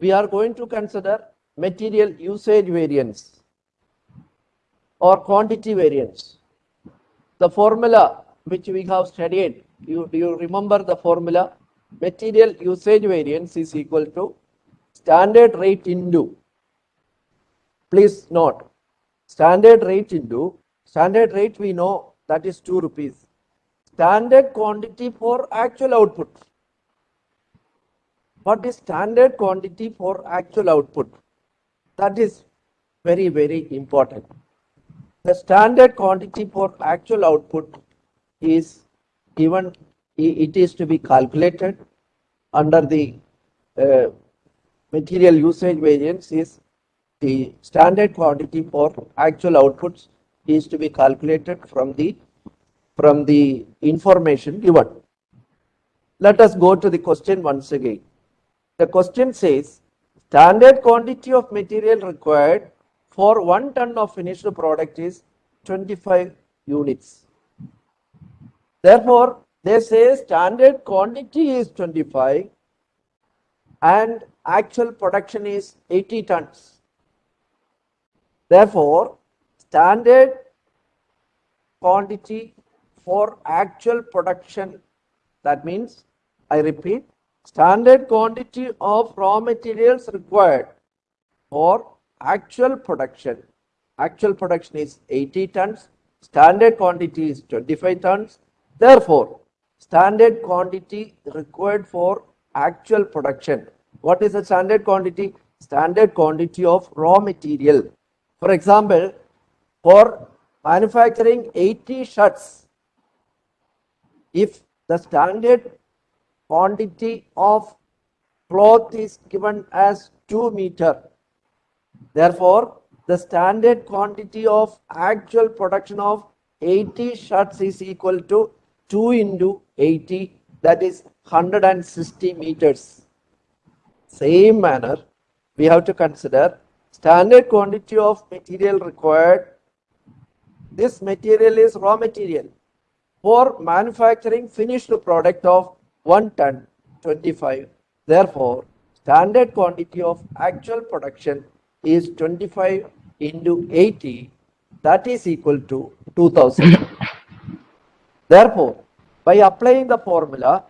we are going to consider material usage variance or quantity variance. The formula which we have studied, you, do you remember the formula? Material usage variance is equal to standard rate into, please note, standard rate into, standard rate we know that is 2 rupees. Standard quantity for actual output. What is standard quantity for actual output? That is very, very important. The standard quantity for actual output is given, it is to be calculated under the uh, material usage variance is the standard quantity for actual outputs is to be calculated from the from the information given. Let us go to the question once again. The question says standard quantity of material required for one ton of finished product is 25 units. Therefore, they say standard quantity is 25 and actual production is 80 tons. Therefore, standard quantity for actual production, that means, I repeat, standard quantity of raw materials required for actual production. Actual production is 80 tons, standard quantity is 25 tons. Therefore, standard quantity required for actual production. What is the standard quantity? Standard quantity of raw material. For example, for manufacturing 80 shirts, if the standard quantity of cloth is given as 2 meter, therefore, the standard quantity of actual production of 80 shirts is equal to 2 into 80 that is 160 meters. Same manner, we have to consider standard quantity of material required. This material is raw material for manufacturing finished product of 1 ton 25. Therefore, standard quantity of actual production is 25 into 80 that is equal to 2000. Therefore, by applying the formula,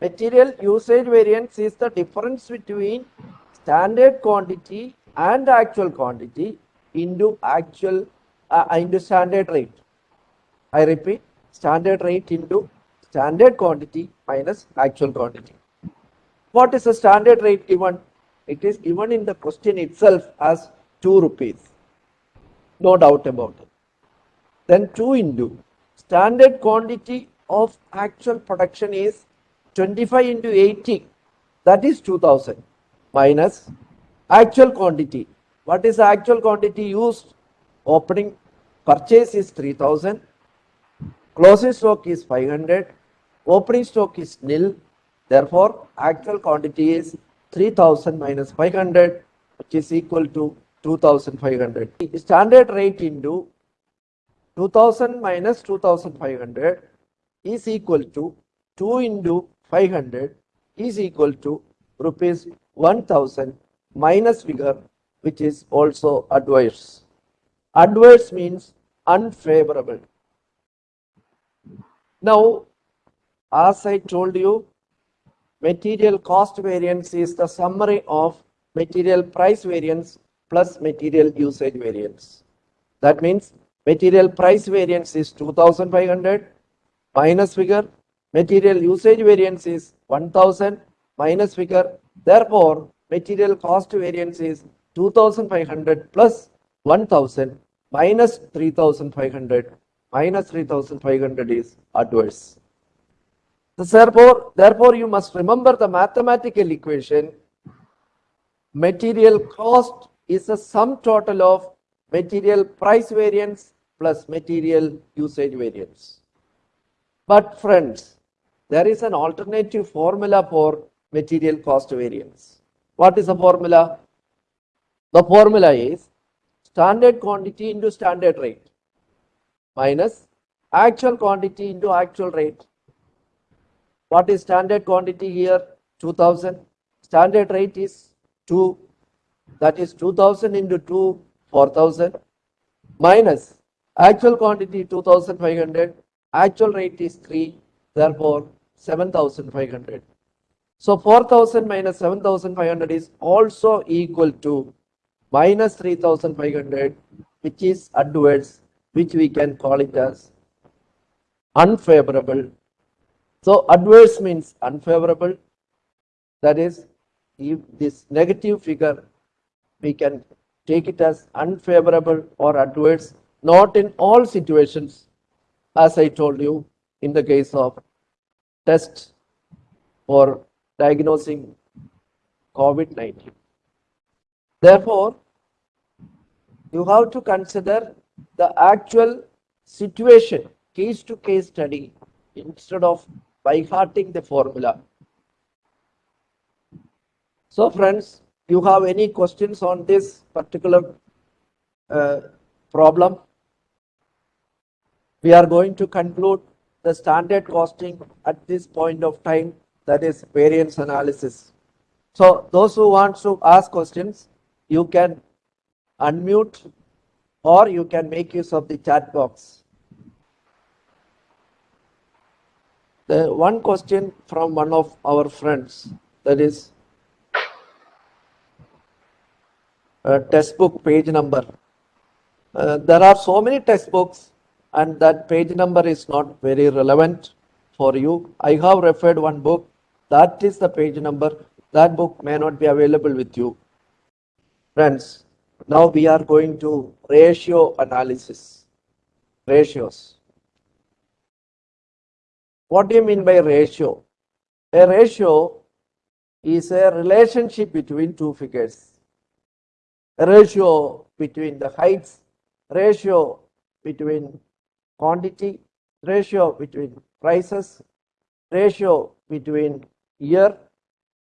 material usage variance is the difference between standard quantity and actual quantity into actual uh, into standard rate. I repeat, standard rate into standard quantity minus actual quantity. What is the standard rate given? It is given in the question itself as 2 rupees. No doubt about it. Then 2 into standard quantity of actual production is 25 into 80 that is 2000 minus actual quantity. What is the actual quantity used? Opening purchase is 3000, closing stock is 500, opening stock is nil. Therefore, actual quantity is 3000 minus 500 which is equal to 2500. Standard rate into 2000 minus 2500 is equal to 2 into 500 is equal to rupees 1000 minus figure which is also adverse. Adverse means unfavorable. Now, as I told you, material cost variance is the summary of material price variance plus material usage variance. That means material price variance is 2500 minus figure, material usage variance is 1000 minus figure. Therefore, material cost variance is 2500 plus 1000 minus 3500 minus 3500 is adverse. Therefore, therefore you must remember the mathematical equation material cost is a sum total of material price variance plus material usage variance. But friends, there is an alternative formula for material cost variance. What is the formula? The formula is standard quantity into standard rate minus actual quantity into actual rate. What is standard quantity here? 2000. Standard rate is 2 that is 2000 into 2 4000 minus actual quantity 2500 actual rate is 3 therefore 7500 so 4000 minus 7500 is also equal to minus 3500 which is adverse which we can call it as unfavorable so adverse means unfavorable that is if this negative figure we can take it as unfavorable or adverse not in all situations as I told you in the case of test for diagnosing COVID-19. Therefore, you have to consider the actual situation, case to case study, instead of by hearting the formula. So, friends, you have any questions on this particular uh, problem? We are going to conclude the standard costing at this point of time, that is variance analysis. So, those who want to ask questions, you can unmute or you can make use of the chat box. The one question from one of our friends that is uh, textbook page number. Uh, there are so many textbooks and that page number is not very relevant for you. I have referred one book that is the page number that book may not be available with you. Friends, now we are going to ratio analysis. Ratios. What do you mean by ratio? A ratio is a relationship between two figures. A ratio between the heights, ratio between quantity, ratio between prices, ratio between year,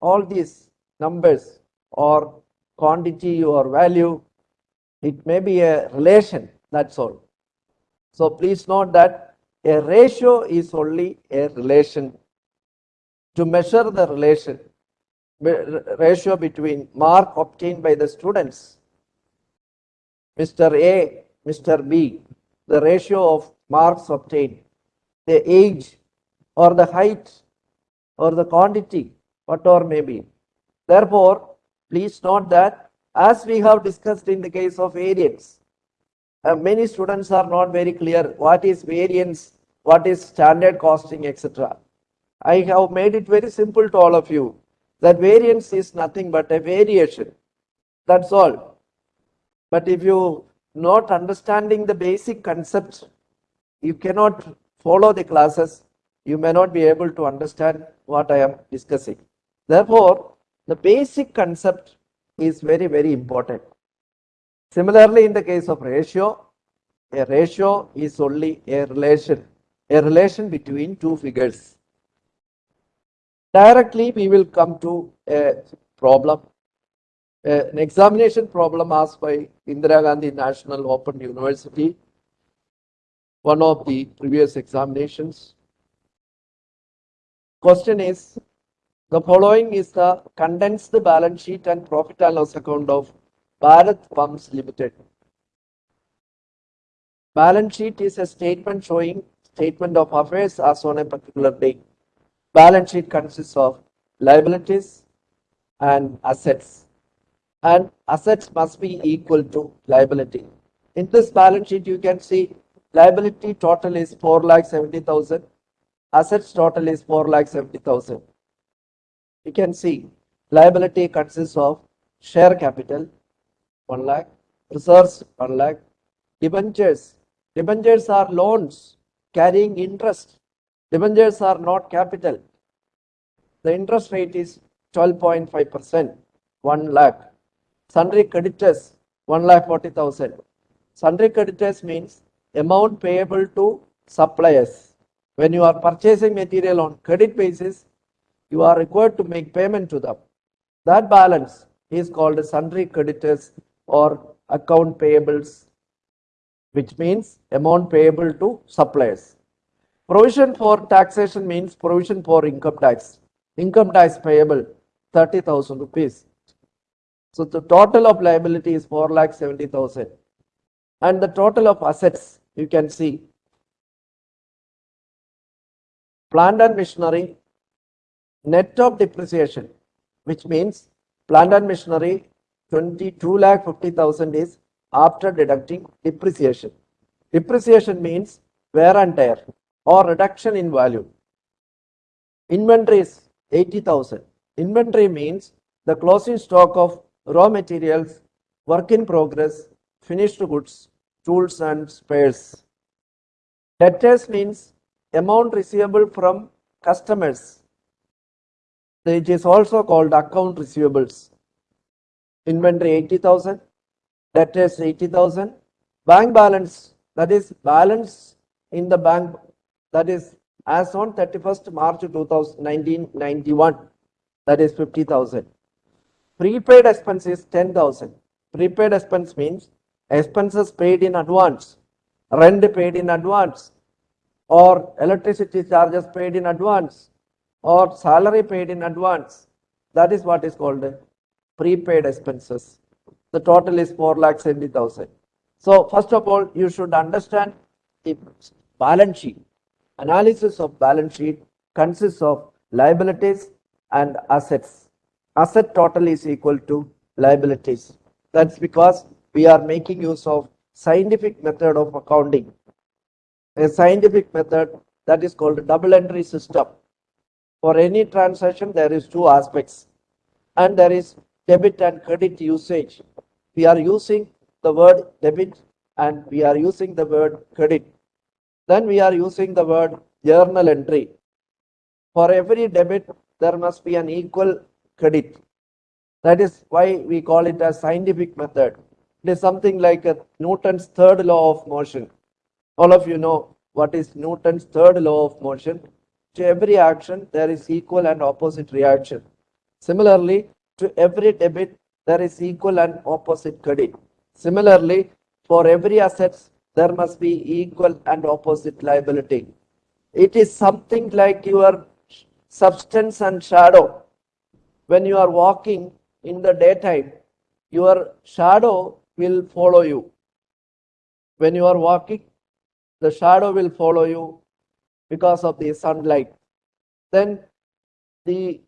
all these numbers or quantity or value, it may be a relation, that's all. So please note that a ratio is only a relation. To measure the relation, ratio between mark obtained by the students, Mr. A, Mr. B, the ratio of marks obtained, the age or the height or the quantity, whatever may be. Therefore, Please note that as we have discussed in the case of variance, uh, many students are not very clear what is variance, what is standard costing, etc. I have made it very simple to all of you that variance is nothing but a variation. That's all. But if you not understanding the basic concepts, you cannot follow the classes, you may not be able to understand what I am discussing. Therefore, the basic concept is very, very important. Similarly, in the case of ratio, a ratio is only a relation, a relation between two figures. Directly, we will come to a problem, an examination problem asked by Indira Gandhi National Open University, one of the previous examinations. Question is, the following is the condensed balance sheet and profit and loss account of Bharat Pumps Limited. Balance sheet is a statement showing statement of affairs as on a particular day. Balance sheet consists of liabilities and assets. And assets must be equal to liability. In this balance sheet, you can see liability total is 4 lakh 70,000. Assets total is 4 lakh 70,000 you can see liability consists of share capital 1 lakh, reserves 1 lakh, debentures. Debentures are loans carrying interest. Debentures are not capital. The interest rate is 12.5%, 1 lakh. Sundry creditors 1 lakh 40,000. Sundry creditors means amount payable to suppliers. When you are purchasing material on credit basis, you are required to make payment to them. That balance is called sundry creditors or account payables, which means amount payable to suppliers. Provision for taxation means provision for income tax. Income tax payable 30,000 rupees. So the total of liability is four lakh seventy thousand. And the total of assets, you can see. Plant and machinery, net of depreciation, which means plant and machinery, twenty-two lakh fifty thousand is after deducting depreciation. Depreciation means wear and tear or reduction in value. Inventory is 80,000. Inventory means the closing stock of raw materials, work in progress, finished goods, tools and spares. Debtors means amount receivable from customers. It is also called account receivables. Inventory 80,000, debtors 80,000, bank balance that is balance in the bank that is as on 31st March 2091 that is 50,000. Prepaid expense is 10,000. Prepaid expense means expenses paid in advance, rent paid in advance, or electricity charges paid in advance, or salary paid in advance. That is what is called prepaid expenses. The total is 4 lakh 70,000. So first of all, you should understand the balance sheet. Analysis of balance sheet consists of liabilities and assets. Asset total is equal to liabilities. That's because we are making use of scientific method of accounting. A scientific method that is called double entry system. For any transaction, there is two aspects and there is debit and credit usage. We are using the word debit and we are using the word credit. Then we are using the word journal entry. For every debit, there must be an equal credit. That is why we call it a scientific method. It is something like a Newton's third law of motion. All of you know what is Newton's third law of motion. To every action, there is equal and opposite reaction. Similarly, to every debit, there is equal and opposite credit. Similarly, for every assets, there must be equal and opposite liability. It is something like your substance and shadow. When you are walking in the daytime, your shadow will follow you. When you are walking, the shadow will follow you because of the sunlight. Then the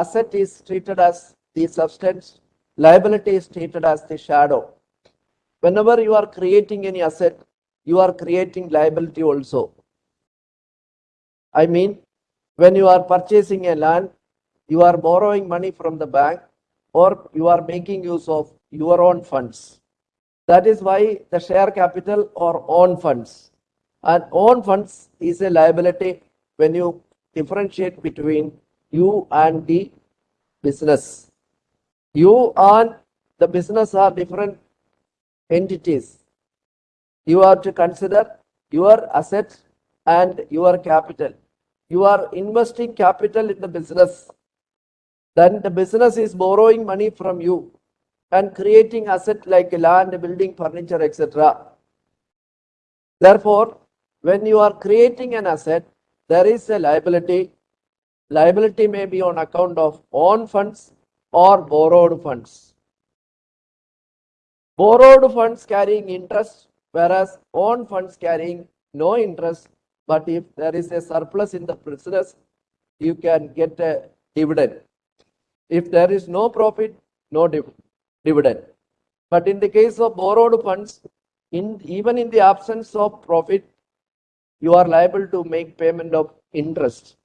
asset is treated as the substance, liability is treated as the shadow. Whenever you are creating any asset, you are creating liability also. I mean, when you are purchasing a land, you are borrowing money from the bank or you are making use of your own funds. That is why the share capital or own funds. And own funds is a liability when you differentiate between you and the business. You and the business are different entities. You have to consider your assets and your capital. You are investing capital in the business. Then the business is borrowing money from you and creating asset like land, building, furniture, etc. Therefore, when you are creating an asset, there is a liability. Liability may be on account of own funds or borrowed funds. Borrowed funds carrying interest, whereas own funds carrying no interest. But if there is a surplus in the business, you can get a dividend. If there is no profit, no div dividend. But in the case of borrowed funds, in even in the absence of profit, you are liable to make payment of interest.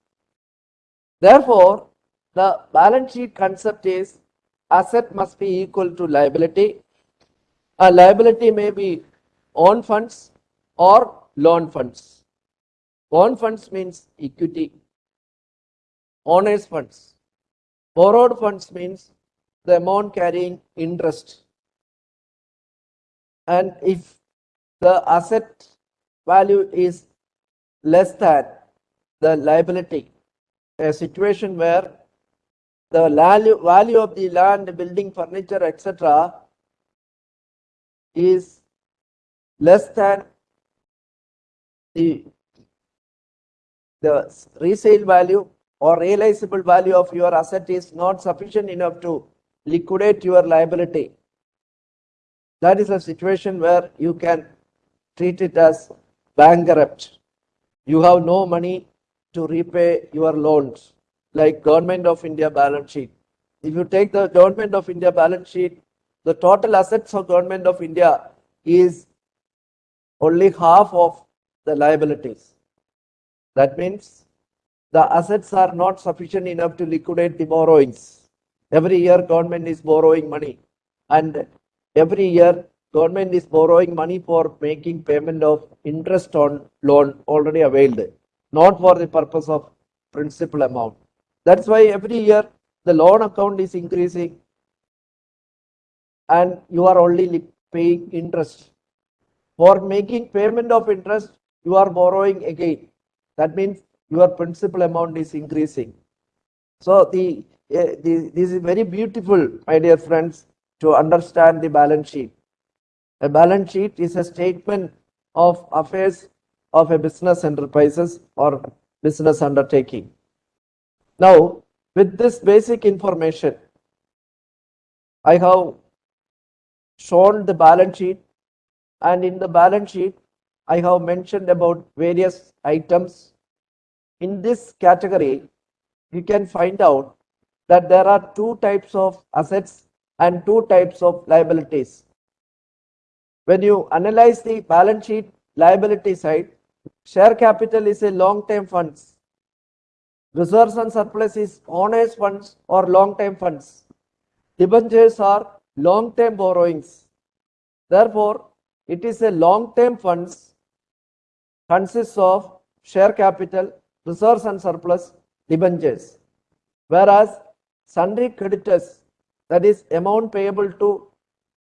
Therefore, the balance sheet concept is asset must be equal to liability. A liability may be own funds or loan funds. Own funds means equity. Owners funds. Borrowed funds means the amount carrying interest. And if the asset value is less than the liability, a situation where the value, value of the land, building, furniture, etc. is less than the, the resale value or realizable value of your asset is not sufficient enough to liquidate your liability. That is a situation where you can treat it as bankrupt. You have no money to repay your loans, like Government of India balance sheet. If you take the Government of India balance sheet, the total assets of Government of India is only half of the liabilities. That means the assets are not sufficient enough to liquidate the borrowings. Every year government is borrowing money and every year government is borrowing money for making payment of interest on loan already availed, not for the purpose of principal amount. That's why every year the loan account is increasing and you are only paying interest. For making payment of interest, you are borrowing again. That means your principal amount is increasing. So the, eh, the this is very beautiful, my dear friends, to understand the balance sheet. A balance sheet is a statement of affairs of a business enterprises or business undertaking. Now, with this basic information, I have shown the balance sheet and in the balance sheet, I have mentioned about various items. In this category, you can find out that there are two types of assets and two types of liabilities. When you analyze the balance sheet liability side, share capital is a long-term funds. Reserves and surplus is owners funds or long-term funds. Debentures are long-term borrowings. Therefore, it is a long-term funds consists of share capital, reserves and surplus, debentures. Whereas sundry creditors, that is amount payable to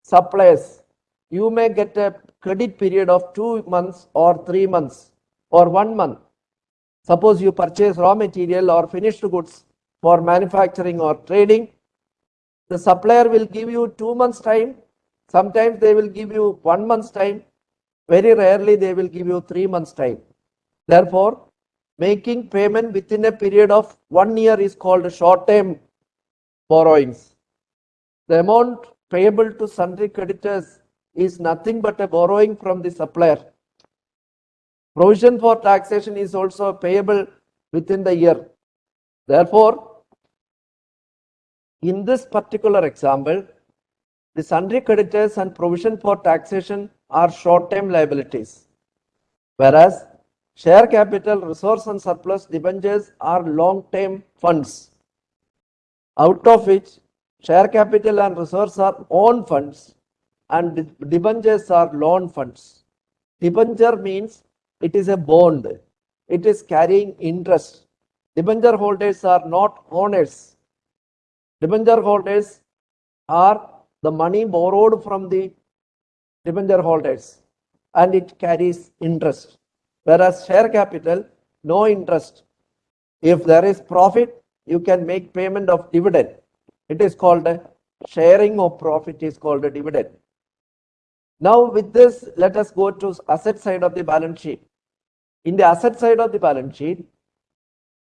suppliers, you may get a credit period of two months or three months or one month. Suppose you purchase raw material or finished goods for manufacturing or trading, the supplier will give you two months time. Sometimes they will give you one month's time. Very rarely they will give you three months time. Therefore, making payment within a period of one year is called short-term borrowings. The amount payable to sundry creditors is nothing but a borrowing from the supplier. Provision for taxation is also payable within the year. Therefore, in this particular example, the sundry creditors and provision for taxation are short-term liabilities. Whereas share capital, reserves and surplus debentures are long-term funds. Out of which share capital and reserves are own funds and de- debentures are loan funds. Debenture means it is a bond. It is carrying interest. Debenture holders are not owners. Debenture holders are the money borrowed from the debenture holders and it carries interest. Whereas share capital, no interest. If there is profit, you can make payment of dividend. It is called a sharing of profit is called a dividend. Now with this, let us go to asset side of the balance sheet. In the asset side of the balance sheet,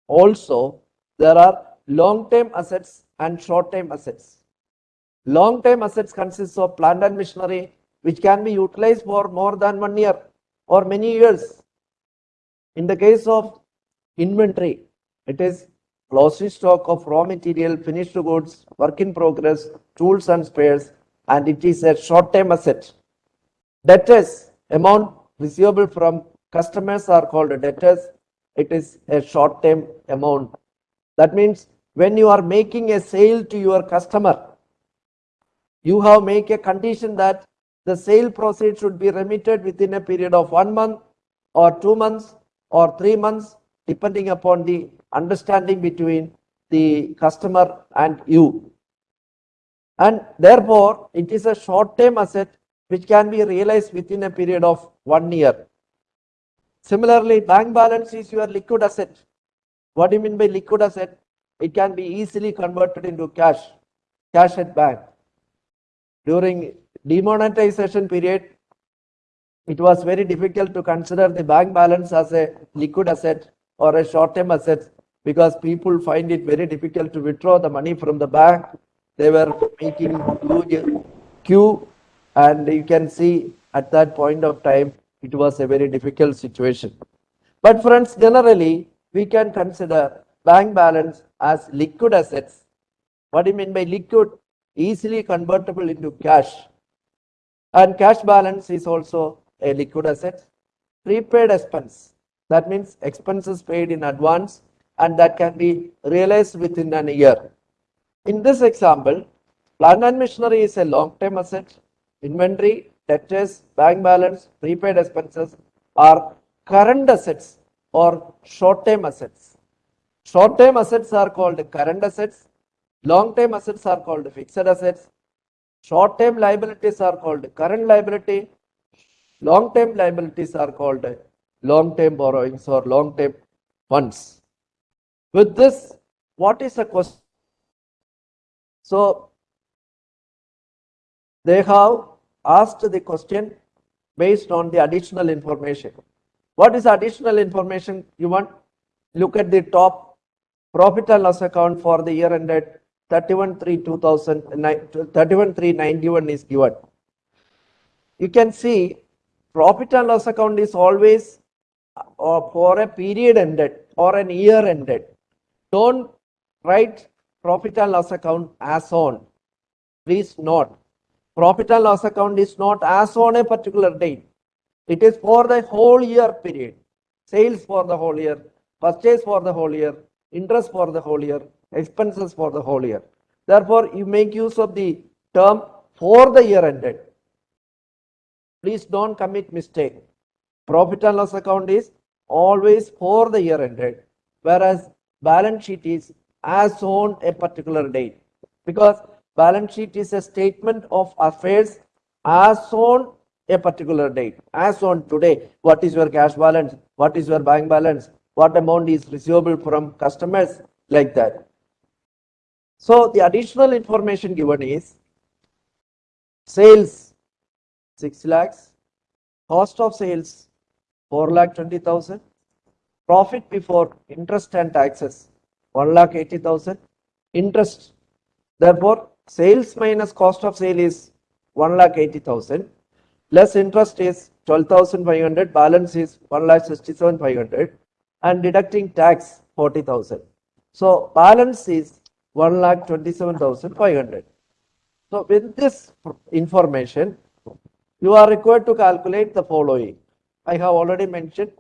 also there are long-term assets and short-term assets. Long-term assets consists of plant and machinery which can be utilized for more than one year or many years. In the case of inventory, it is closing stock of raw material, finished goods, work in progress, tools and spares, and it is a short-term asset. Debtors, amount receivable from customers are called debtors. It is a short-term amount. That means when you are making a sale to your customer, you have make a condition that the sale proceeds should be remitted within a period of one month or two months or three months, depending upon the understanding between the customer and you. And therefore, it is a short-term asset which can be realized within a period of one year. Similarly, bank balance is your liquid asset. What do you mean by liquid asset? It can be easily converted into cash, cash at bank. During demonetization period, it was very difficult to consider the bank balance as a liquid asset or a short-term asset because people find it very difficult to withdraw the money from the bank. They were making huge queue and you can see at that point of time, it was a very difficult situation. But friends, generally, we can consider bank balance as liquid assets. What do you mean by liquid? Easily convertible into cash. And cash balance is also a liquid asset. Prepaid expense, that means expenses paid in advance and that can be realized within an year. In this example, plant and machinery is a long-term asset. Inventory, debtors, bank balance, prepaid expenses are current assets or short-term assets. Short-term assets are called current assets. Long-term assets are called fixed assets. Short-term liabilities are called current liability. Long-term liabilities are called long-term borrowings or long-term funds. With this, what is the question? So, they have asked the question based on the additional information. What is additional information you want? Look at the top profit and loss account for the year ended 31 3 31 3 91 is given. You can see profit and loss account is always uh, for a period ended or an year ended. Don't write profit and loss account as on. Please note profit and loss account is not as on a particular date. It is for the whole year period. Sales for the whole year, purchase for the whole year, interest for the whole year, expenses for the whole year. Therefore, you make use of the term for the year ended. Please don't commit mistake. Profit and loss account is always for the year ended, whereas balance sheet is as on a particular date. Because balance sheet is a statement of affairs as on a particular date. As on today what is your cash balance? What is your bank balance? What amount is receivable from customers? Like that. So the additional information given is sales 6 lakhs. Cost of sales 4 lakh 20000 profit before interest and taxes 1 lakh 80000 interest therefore sales minus cost of sale is 1 lakh 80,000 less interest is 12,500 balance is 1 lakh 67,500 and deducting tax 40,000 so balance is 1 lakh 27,500 so with this information you are required to calculate the following. I have already mentioned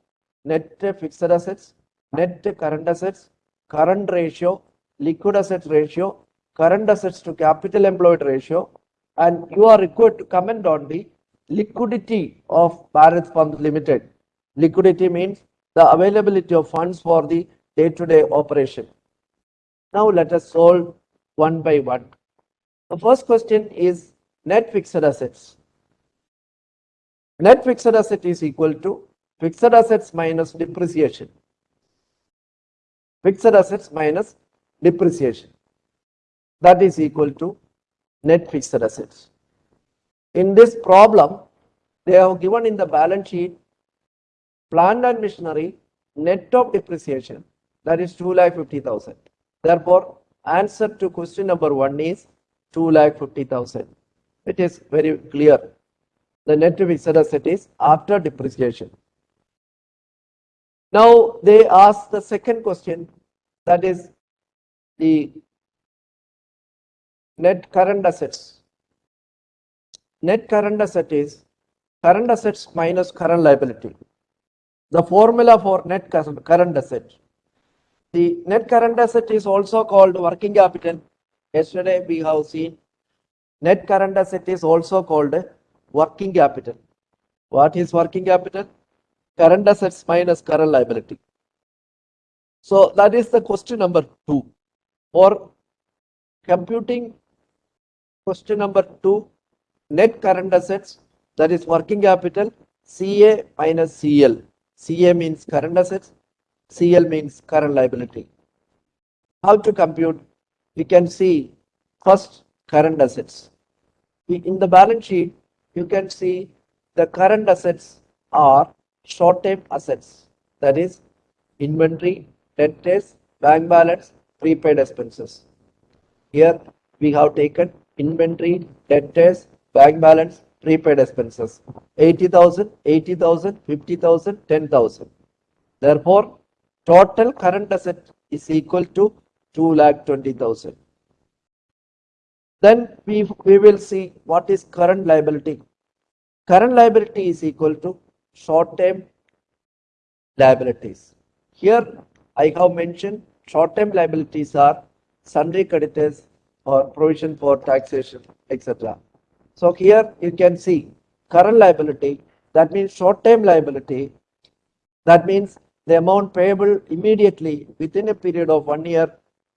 net fixed assets net current assets current ratio liquid assets ratio current assets to capital employed ratio and you are required to comment on the liquidity of Bharat Pumps Limited. Liquidity means the availability of funds for the day-to-day -day operation. Now let us solve one by one. The first question is net fixed assets. Net fixed asset is equal to fixed assets minus depreciation. Fixed assets minus depreciation that is equal to net fixed assets. In this problem, they have given in the balance sheet plant and machinery net of depreciation that is 2 lakh 50,000. Therefore, answer to question number 1 is 2 lakh 50,000. It is very clear. The net fixed asset is after depreciation. Now they ask the second question that is the net current assets. Net current asset is current assets minus current liability. The formula for net current asset. The net current asset is also called working capital. Yesterday we have seen net current asset is also called working capital. What is working capital? Current assets minus current liability. So that is the question number two. For computing Question number two, net current assets, that is working capital, CA minus CL. CA means current assets, CL means current liability. How to compute? We can see first current assets. In the balance sheet, you can see the current assets are short-term assets. That is inventory, debtors, bank balance, prepaid expenses. Here we have taken inventory, debtors, bank balance, prepaid expenses. 80,000, 80,000, 50,000, 10,000. Therefore, total current asset is equal to 2 lakh 20,000. Then we, we will see what is current liability. Current liability is equal to short-term liabilities. Here I have mentioned short-term liabilities are sundry creditors or provision for taxation, etc. So here you can see current liability, that means short-term liability, that means the amount payable immediately within a period of one year.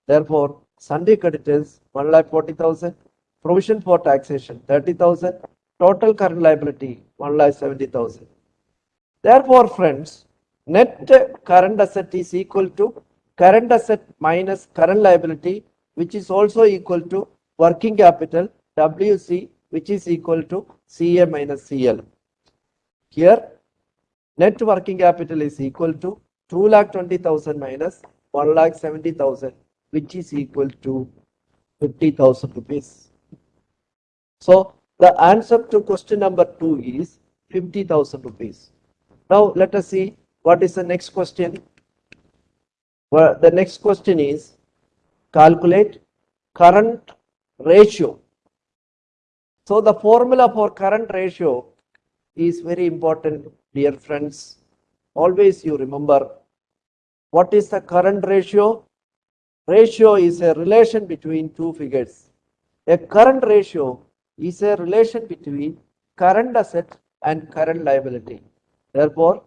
Therefore, sundry creditors 1 lakh 40,000, provision for taxation 30,000, total current liability 1 lakh 70,000. Therefore, friends, net current asset is equal to current asset minus current liability, which is also equal to working capital WC, which is equal to CA minus CL. Here, net working capital is equal to 2 lakh 20,000 minus 1 lakh 70,000, which is equal to 50,000 rupees. So, the answer to question number 2 is 50,000 rupees. Now, let us see what is the next question. Well, the next question is calculate current ratio. So, the formula for current ratio is very important, dear friends. Always you remember what is the current ratio? Ratio is a relation between two figures. A current ratio is a relation between current asset and current liability. Therefore,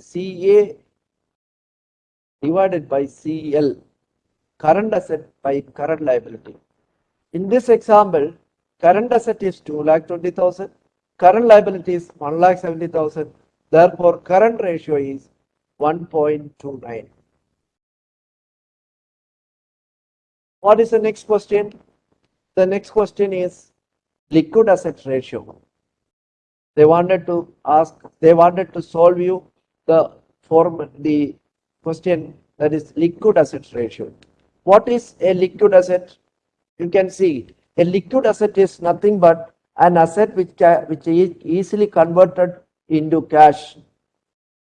CA divided by CL, current asset by current liability. In this example, current asset is 2 lakh 20,000, current liability is 1 lakh 70,000. Therefore, current ratio is 1.29. What is the next question? The next question is liquid asset ratio. They wanted to ask, they wanted to solve you the form, the question that is liquid asset ratio. What is a liquid asset? You can see a liquid asset is nothing but an asset which, which is easily converted into cash.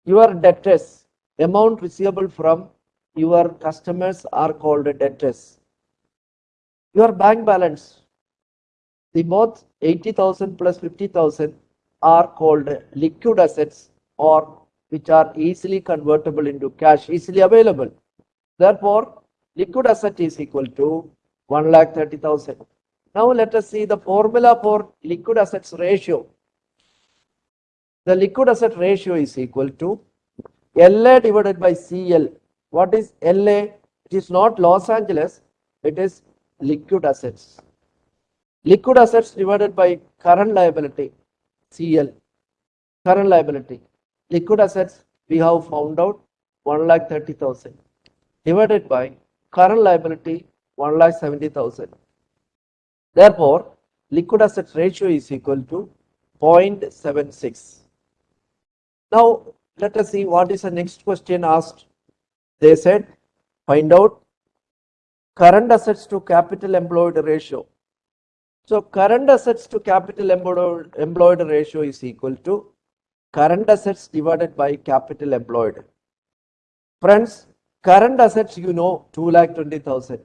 Your debtors, amount receivable from your customers are called debtors. Your bank balance, the both 80,000 plus 50,000 are called liquid assets or which are easily convertible into cash, easily available. Therefore, liquid asset is equal to 1 lakh 30,000. Now let us see the formula for liquid assets ratio. The liquid asset ratio is equal to LA divided by CL. What is LA? It is not Los Angeles, it is liquid assets. Liquid assets divided by current liability, CL, current liability. Liquid assets we have found out 1 lakh 30,000 divided by current liability 1 lakh 70,000. Therefore, liquid assets ratio is equal to 0.76. Now, let us see what is the next question asked. They said, find out current assets to capital employed ratio. So, current assets to capital employed, employed ratio is equal to current assets divided by capital employed. Friends, current assets you know 2 lakh 20,000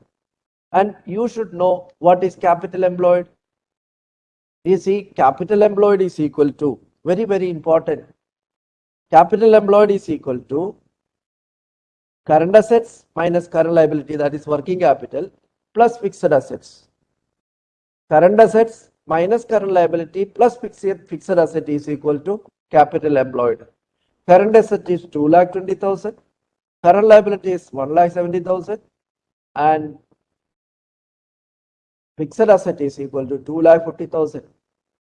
and you should know what is capital employed. You see, capital employed is equal to, very, very important. Capital employed is equal to current assets minus current liability, that is working capital, plus fixed assets. Current assets minus current liability plus fixed, fixed asset is equal to capital employed. Current asset is 2 lakh 20,000. Current liability is 1 lakh 70,000 and fixed asset is equal to 2 lakh 50,000.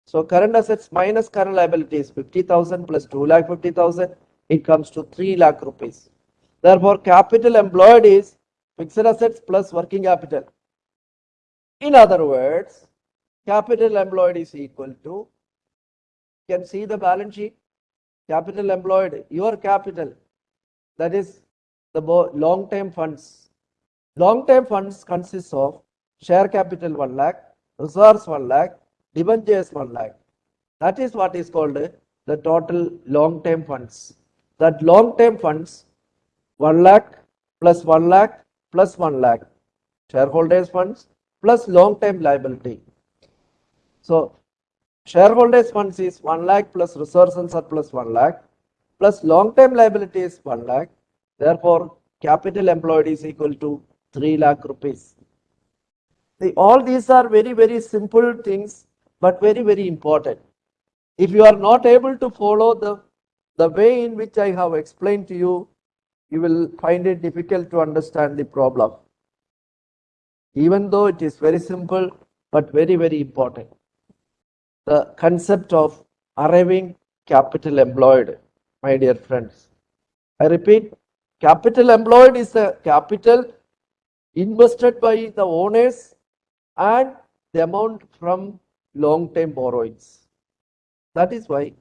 So current assets minus current liability is 50,000 plus 2 lakh 50,000. It comes to 3 lakh rupees. Therefore, capital employed is fixed assets plus working capital. In other words, capital employed is equal to, you can see the balance sheet, capital employed, your capital, that is the long-term funds, Long-term funds consists of share capital 1 lakh, reserves 1 lakh, debentures 1 lakh. That is what is called the total long-term funds. That long-term funds 1 lakh plus 1 lakh plus 1 lakh. Shareholders funds plus long-term liability. So shareholders funds is 1 lakh plus reserves and surplus 1 lakh plus long-term liability is 1 lakh. Therefore, capital employed is equal to 3 lakh rupees. See, all these are very, very simple things, but very, very important. If you are not able to follow the, the way in which I have explained to you, you will find it difficult to understand the problem. Even though it is very simple, but very, very important. The concept of arriving capital employed, my dear friends. I repeat, capital employed is the capital invested by the owners and the amount from long-term borrowings. That is why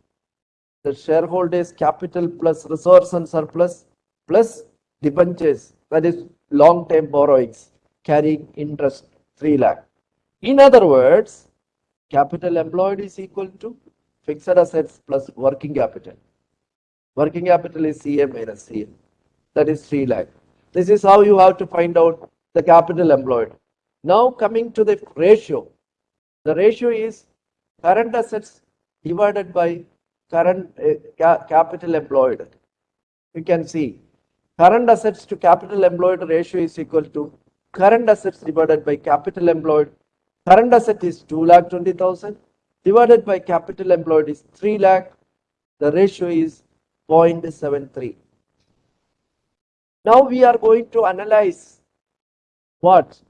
the shareholders capital plus reserves and surplus plus debentures, that is long-term borrowings carrying interest 3 lakh. In other words, capital employed is equal to fixed assets plus working capital. Working capital is CA minus CA. That is 3 lakh. This is how you have to find out the capital employed. Now coming to the ratio. The ratio is current assets divided by current uh, ca capital employed. You can see current assets to capital employed ratio is equal to current assets divided by capital employed. Current asset is 2 lakh 20,000 divided by capital employed is 3 lakh. The ratio is 0.73. Now we are going to analyze what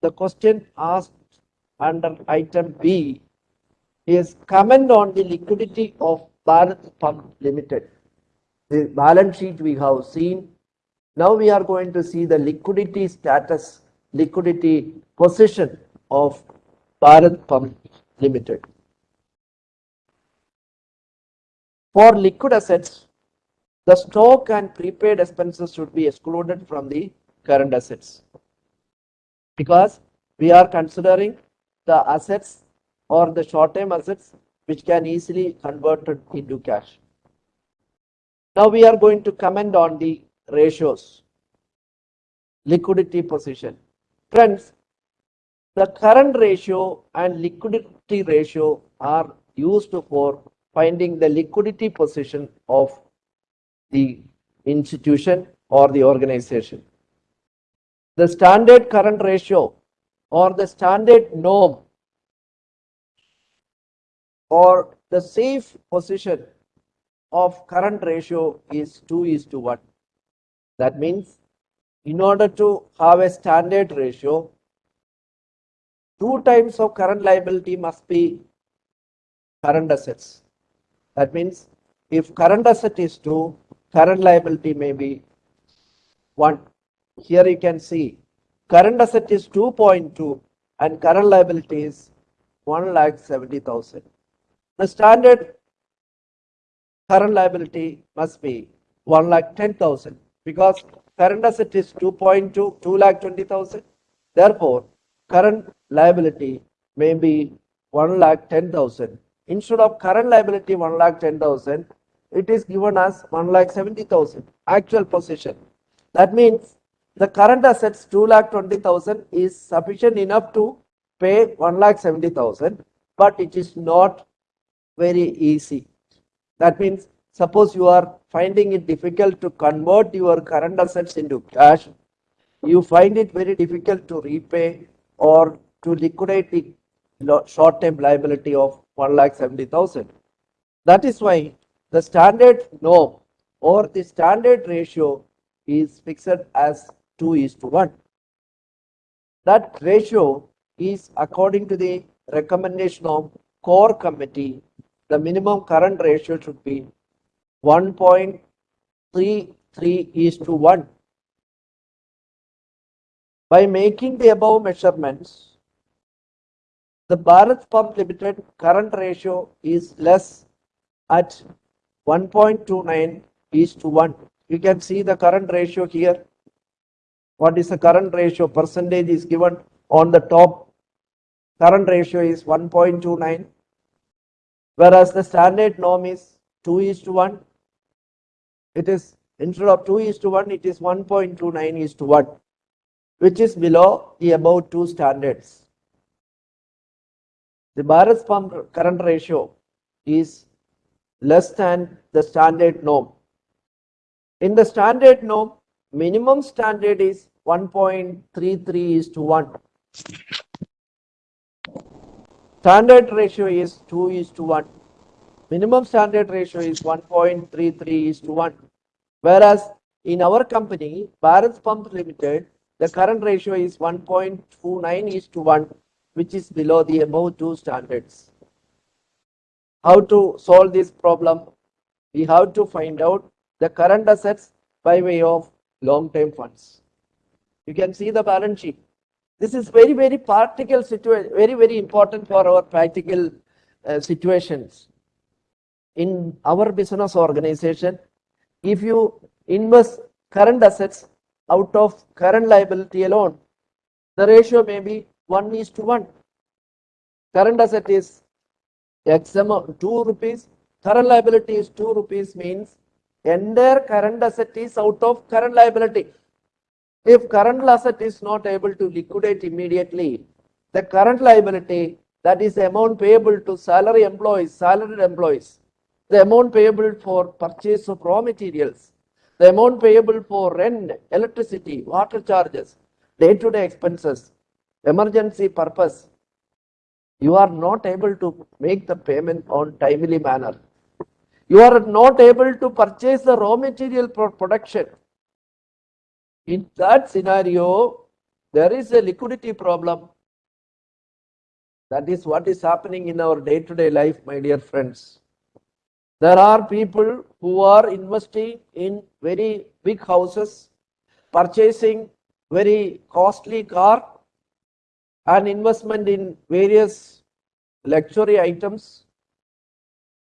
the question asked under item B is comment on the liquidity of Bharat Pump Limited. The balance sheet we have seen. Now we are going to see the liquidity status, liquidity position of Bharat Pump Limited. For liquid assets, the stock and prepaid expenses should be excluded from the current assets because we are considering the assets or the short-term assets which can easily converted into cash. Now we are going to comment on the ratios, liquidity position. Friends, the current ratio and liquidity ratio are used for finding the liquidity position of the institution or the organization. The standard current ratio or the standard norm or the safe position of current ratio is 2 is to 1. That means in order to have a standard ratio, two times of current liability must be current assets. That means if current asset is 2, current liability may be 1. Here you can see current asset is 2.2 and current liability is 1 lakh 70,000. The standard current liability must be 1 lakh 10,000 because current asset is 2.2, 2 lakh 20,000. Therefore, current liability may be 1 lakh 10,000. Instead of current liability 1 lakh 10,000, it is given as 1 lakh 70,000 actual position. That means the current assets 2 lakh 20,000 is sufficient enough to pay 1 lakh 70,000, but it is not very easy. That means suppose you are finding it difficult to convert your current assets into cash, you find it very difficult to repay or to liquidate the short-term liability of 1 lakh 70,000. That is why the standard norm or the standard ratio is fixed as 2 is to 1. That ratio is according to the recommendation of Chore committee the minimum current ratio should be 1.33 is to 1. By making the above measurements, the Bharat Pump Limited current ratio is less at 1.29 is to 1. You can see the current ratio here. What is the current ratio? Percentage is given on the top. Current ratio is 1.29, whereas the standard norm is 2 is to 1. It is instead of 2 is to 1, it is 1.29 is to 1, which is below the above two standards. The Bharat pump current ratio is less than the standard norm. In the standard norm, minimum standard is 1.33 is to 1. Standard ratio is 2 is to 1. Minimum standard ratio is 1.33 is to 1. Whereas in our company, Bharat Pump Limited, the current ratio is 1.29 is to 1, which is below the above two standards. How to solve this problem? We have to find out the current assets by way of long-term funds. You can see the balance sheet. This is very, very practical situation, very, very important for our practical uh, situations. In our business organization, if you invest current assets out of current liability alone, the ratio may be 1 is to 1. Current asset is X amount 2 rupees, current liability is 2 rupees means entire current asset is out of current liability. If current asset is not able to liquidate immediately, the current liability that is amount payable to salary employees, salaried employees, the amount payable for purchase of raw materials, the amount payable for rent, electricity, water charges, day-to-day expenses, emergency purpose, you are not able to make the payment on timely manner. You are not able to purchase the raw material for production. In that scenario, there is a liquidity problem. That is what is happening in our day-to-day -day life, my dear friends. There are people who are investing in very big houses, purchasing very costly car and investment in various luxury items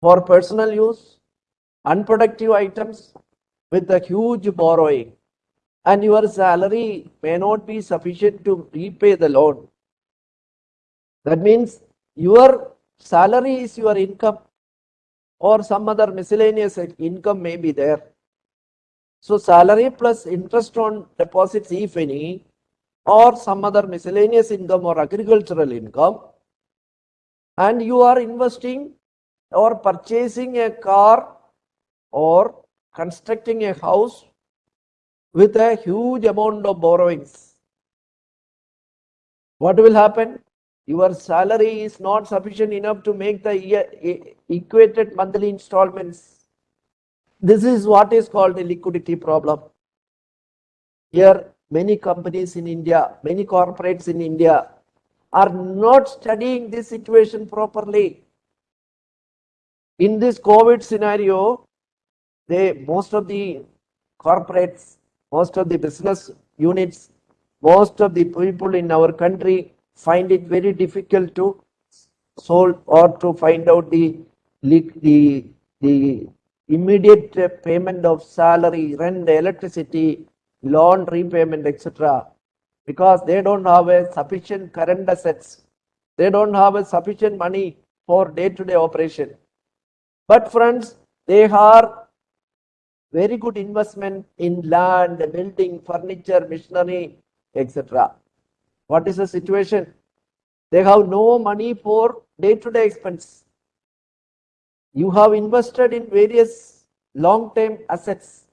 for personal use, unproductive items with a huge borrowing and your salary may not be sufficient to repay the loan. That means your salary is your income or some other miscellaneous income may be there. So salary plus interest on deposits, if any, or some other miscellaneous income or agricultural income, and you are investing or purchasing a car or constructing a house with a huge amount of borrowings. What will happen? Your salary is not sufficient enough to make the equated monthly installments. This is what is called a liquidity problem. Here, many companies in India, many corporates in India are not studying this situation properly. In this COVID scenario, they most of the corporates most of the business units, most of the people in our country find it very difficult to solve or to find out the, the, the immediate payment of salary, rent, electricity, loan repayment, etc. Because they don't have a sufficient current assets. They don't have a sufficient money for day-to-day -day operation. But friends, they are very good investment in land, building, furniture, machinery, etc. What is the situation? They have no money for day-to-day -day expense. You have invested in various long-term assets.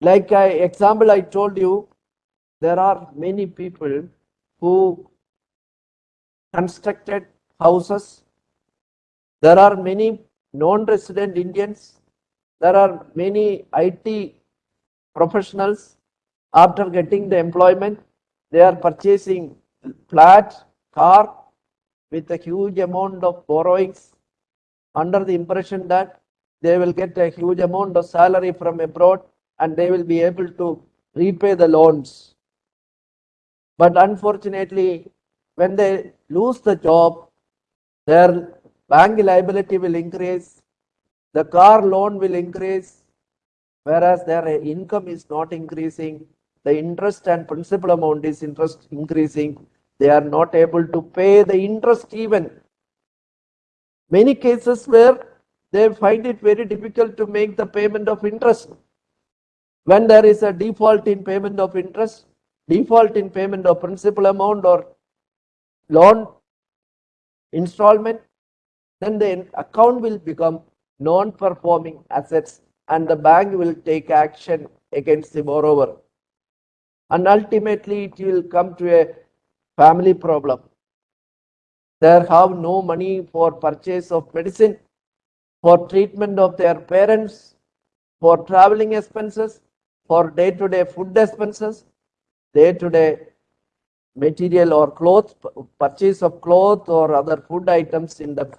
Like I, example I told you, there are many people who constructed houses. There are many non-resident Indians. There are many IT professionals. After getting the employment, they are purchasing flat, car with a huge amount of borrowings. Under the impression that they will get a huge amount of salary from abroad and they will be able to repay the loans. But unfortunately, when they lose the job, their bank liability will increase the car loan will increase whereas their income is not increasing the interest and principal amount is interest increasing. They are not able to pay the interest even. Many cases where they find it very difficult to make the payment of interest. When there is a default in payment of interest, default in payment of principal amount or loan installment, then the account will become non-performing assets and the bank will take action against the borrower. And ultimately it will come to a family problem. They have no money for purchase of medicine, for treatment of their parents, for traveling expenses, for day-to-day food expenses, day-to-day material or clothes, purchase of clothes or other food items in the,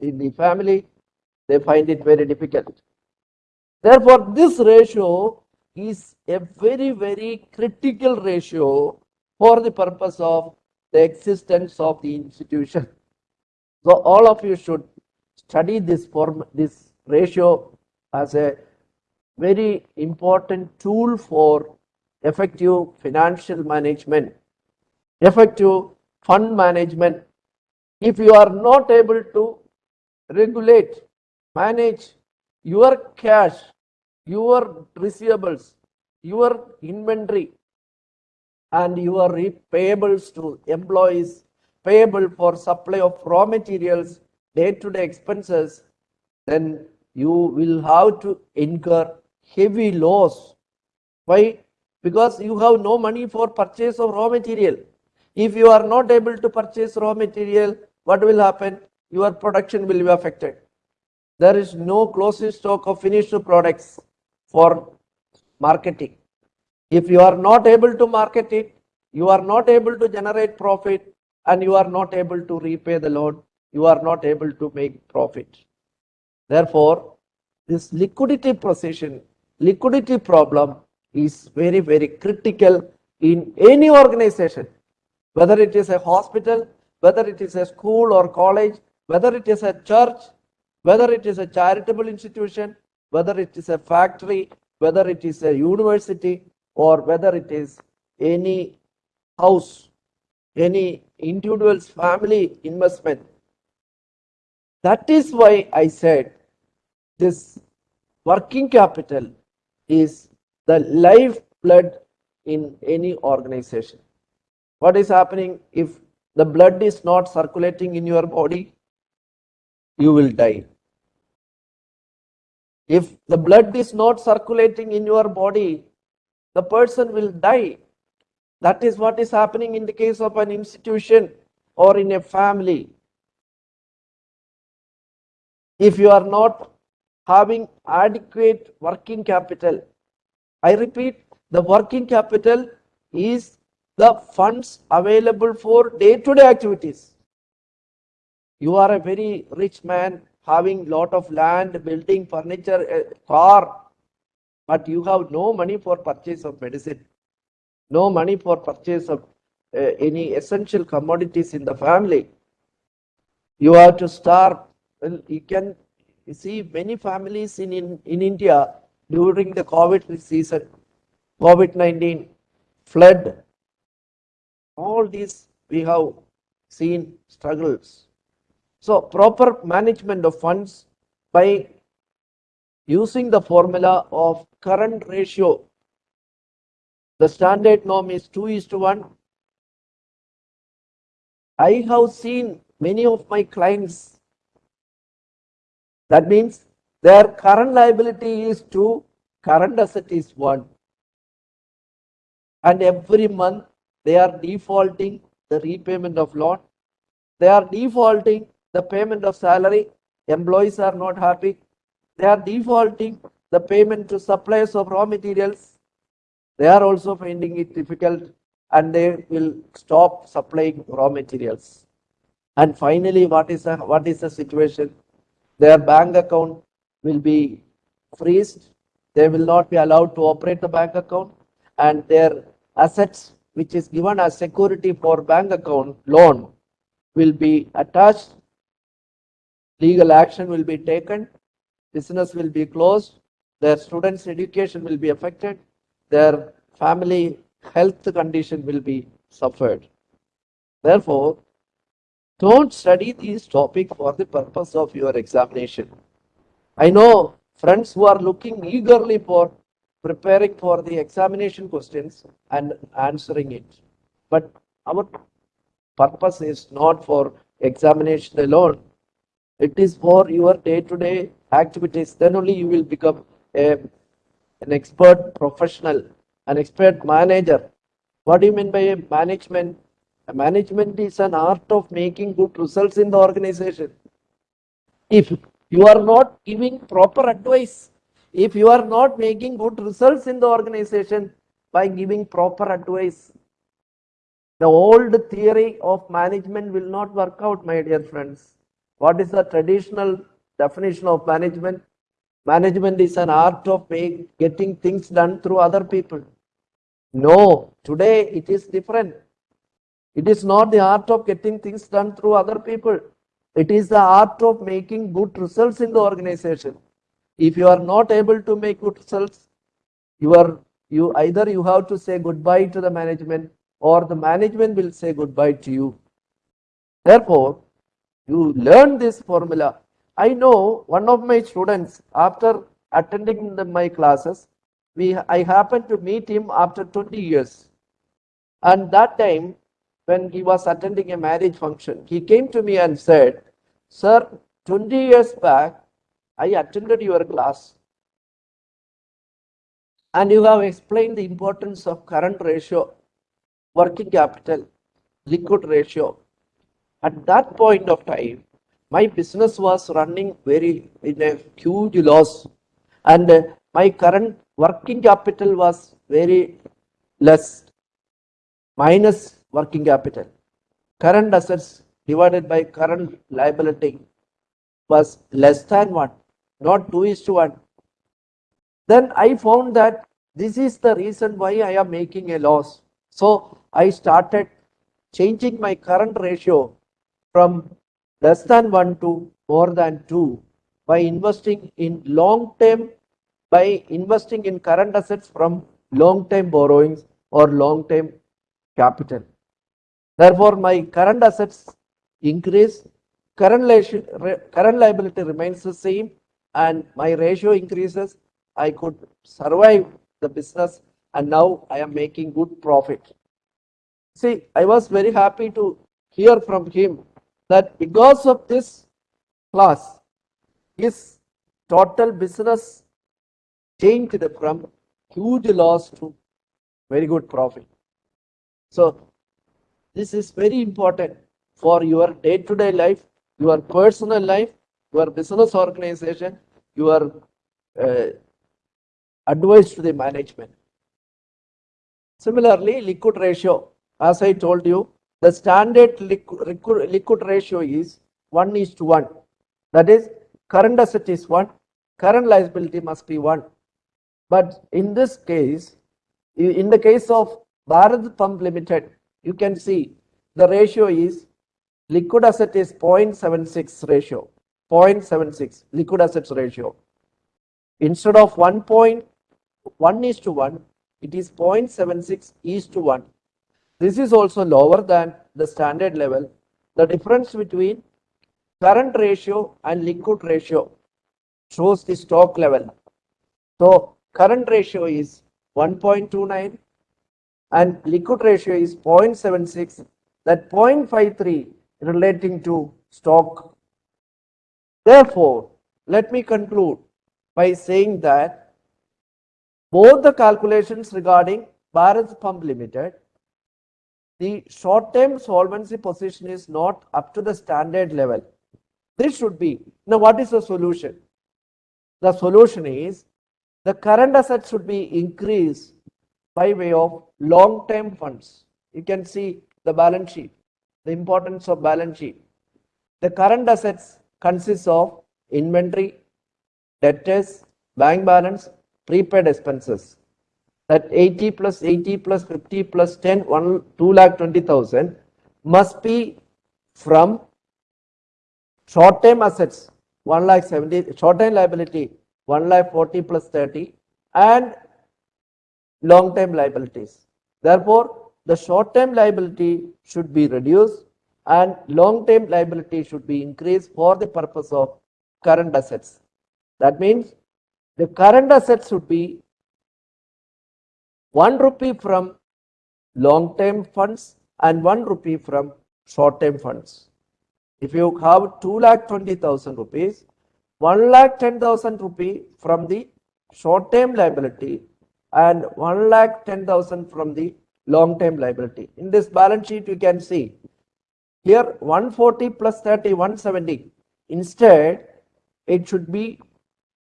in the family, they find it very difficult. Therefore, this ratio is a very, very critical ratio for the purpose of the existence of the institution. So all of you should study this form, this ratio as a very important tool for effective financial management, effective fund management. If you are not able to regulate, manage your cash, your receivables, your inventory, and your payables to employees, payable for supply of raw materials, day-to-day -day expenses, then you will have to incur heavy loss. Why? Because you have no money for purchase of raw material. If you are not able to purchase raw material, what will happen? Your production will be affected. There is no closing stock of finished products for marketing. If you are not able to market it, you are not able to generate profit and you are not able to repay the loan, you are not able to make profit. Therefore, this liquidity position, liquidity problem is very, very critical in any organization, whether it is a hospital, whether it is a school or college, whether it is a church, whether it is a charitable institution, whether it is a factory, whether it is a university, or whether it is any house, any individual's family investment. That is why I said this working capital is the lifeblood in any organization. What is happening if the blood is not circulating in your body? You will die. If the blood is not circulating in your body, the person will die. That is what is happening in the case of an institution or in a family. If you are not having adequate working capital, I repeat, the working capital is the funds available for day-to-day -day activities. You are a very rich man having lot of land, building, furniture, car, but you have no money for purchase of medicine, no money for purchase of uh, any essential commodities in the family. You have to starve. Well, you can see many families in, in, in India during the COVID season, COVID-19, flood, all these we have seen struggles. So proper management of funds by using the formula of current ratio. The standard norm is 2 is to 1. I have seen many of my clients. That means their current liability is 2, current asset is 1. And every month they are defaulting the repayment of loan. They are defaulting the payment of salary. Employees are not happy they are defaulting the payment to suppliers of raw materials. They are also finding it difficult and they will stop supplying raw materials. And finally, what is the, what is the situation? Their bank account will be freezed. They will not be allowed to operate the bank account and their assets which is given as security for bank account loan will be attached. Legal action will be taken business will be closed, their students' education will be affected, their family health condition will be suffered. Therefore, don't study these topics for the purpose of your examination. I know friends who are looking eagerly for preparing for the examination questions and answering it. But our purpose is not for examination alone. It is for your day-to-day activities. Then only you will become a, an expert professional, an expert manager. What do you mean by a management? Management is an art of making good results in the organization. If you are not giving proper advice, if you are not making good results in the organization by giving proper advice, the old theory of management will not work out, my dear friends. What is the traditional definition of management? Management is an art of getting things done through other people. No, today it is different. It is not the art of getting things done through other people. It is the art of making good results in the organization. If you are not able to make good results, you are you either you have to say goodbye to the management or the management will say goodbye to you. Therefore, you learn this formula. I know one of my students, after attending the, my classes, we I happened to meet him after 20 years. And that time, when he was attending a marriage function, he came to me and said, Sir, 20 years back, I attended your class and you have explained the importance of current ratio, working capital, liquid ratio. At that point of time, my business was running very in a huge loss and my current working capital was very less minus working capital. Current assets divided by current liability was less than 1, not 2 is to 1. Then I found that this is the reason why I am making a loss. So I started changing my current ratio from less than 1 to more than 2 by investing in long term by investing in current assets from long term borrowings or long term capital. Therefore, my current assets increase, current, current liability remains the same, and my ratio increases. I could survive the business, and now I am making good profit. See, I was very happy to hear from him that because of this class, his total business changed from huge loss to very good profit. So this is very important for your day-to-day -day life, your personal life, your business organization, your uh, advice to the management. Similarly, liquid ratio, as I told you, the standard liquid, liquid ratio is 1 is to 1. That is, current asset is 1, current liability must be 1. But in this case, in the case of Bharat Pump Limited, you can see the ratio is liquid asset is 0.76 ratio 0.76 liquid assets ratio. Instead of 1.1 is to 1 it is 0.76 is to 1 this is also lower than the standard level. The difference between current ratio and liquid ratio shows the stock level. So current ratio is 1.29 and liquid ratio is 0.76 that 0.53 relating to stock. Therefore, let me conclude by saying that both the calculations regarding Bharat Pump Limited, the short-term solvency position is not up to the standard level. This should be. Now, what is the solution? The solution is the current assets should be increased by way of long-term funds. You can see the balance sheet, the importance of balance sheet. The current assets consists of inventory, debtors, bank balance, prepaid expenses. That 80 plus 80 plus 50 plus 10, 1, 2 lakh 20,000 must be from short-term assets, 1 lakh 70, short-term liability, 1 lakh 40 plus 30 and long-term liabilities. Therefore, the short-term liability should be reduced and long-term liability should be increased for the purpose of current assets. That means the current assets should be 1 rupee from long-term funds and 1 rupee from short-term funds. If you have 2 lakh 20,000 rupees, 1 lakh 10,000 rupee from the short-term liability and 1 lakh 10,000 from the long-term liability. In this balance sheet, you can see here 140 plus 30, 170. Instead, it should be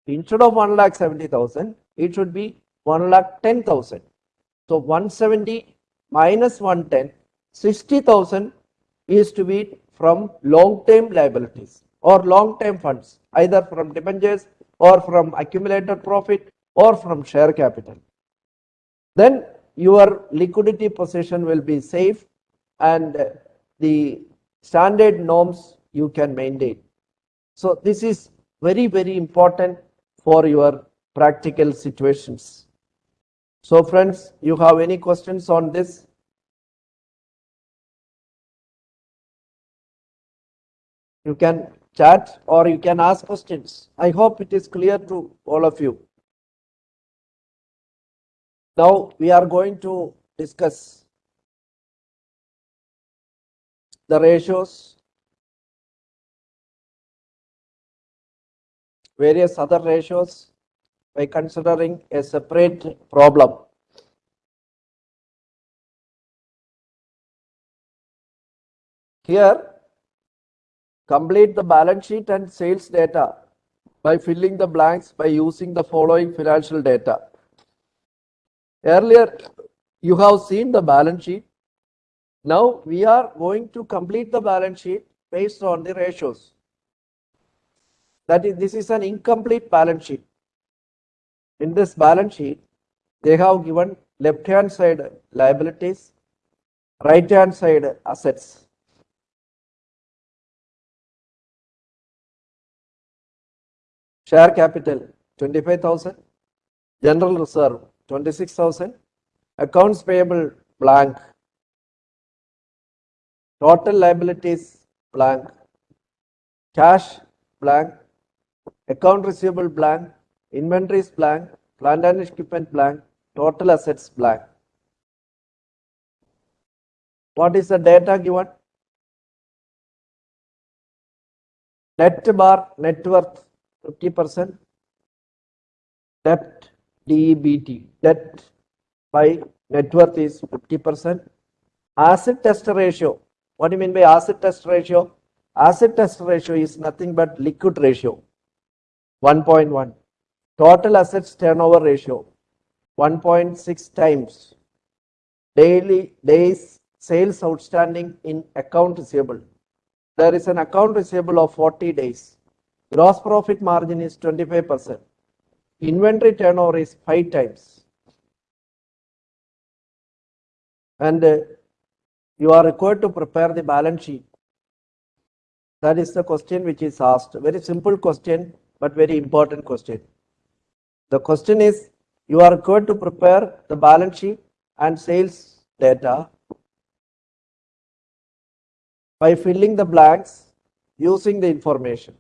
instead of 1 lakh 70,000, it should be 1 lakh 10,000. So 170 minus 110, 60,000 is to be from long-term liabilities or long-term funds, either from debentures or from accumulated profit or from share capital. Then your liquidity position will be safe and the standard norms you can maintain. So this is very, very important for your practical situations. So friends, you have any questions on this? You can chat or you can ask questions. I hope it is clear to all of you. Now we are going to discuss the ratios, various other ratios by considering a separate problem. Here, complete the balance sheet and sales data by filling the blanks by using the following financial data. Earlier, you have seen the balance sheet. Now, we are going to complete the balance sheet based on the ratios. That is, this is an incomplete balance sheet. In this balance sheet, they have given left hand side liabilities, right hand side assets. Share capital 25,000, general reserve 26,000, accounts payable blank, total liabilities blank, cash blank, account receivable blank, inventories blank, plant and equipment blank, total assets blank. What is the data given? Net bar net worth 50%, debt DEBT, debt by net worth is 50%. Acid test ratio, what do you mean by acid test ratio? Acid test ratio is nothing but liquid ratio, 1.1. Total assets turnover ratio, 1.6 times. Daily days sales outstanding in account receivable. There is an account receivable of 40 days. Gross profit margin is 25%. Inventory turnover is 5 times. And uh, you are required to prepare the balance sheet. That is the question which is asked. Very simple question, but very important question. The question is, you are required to prepare the balance sheet and sales data by filling the blanks using the information.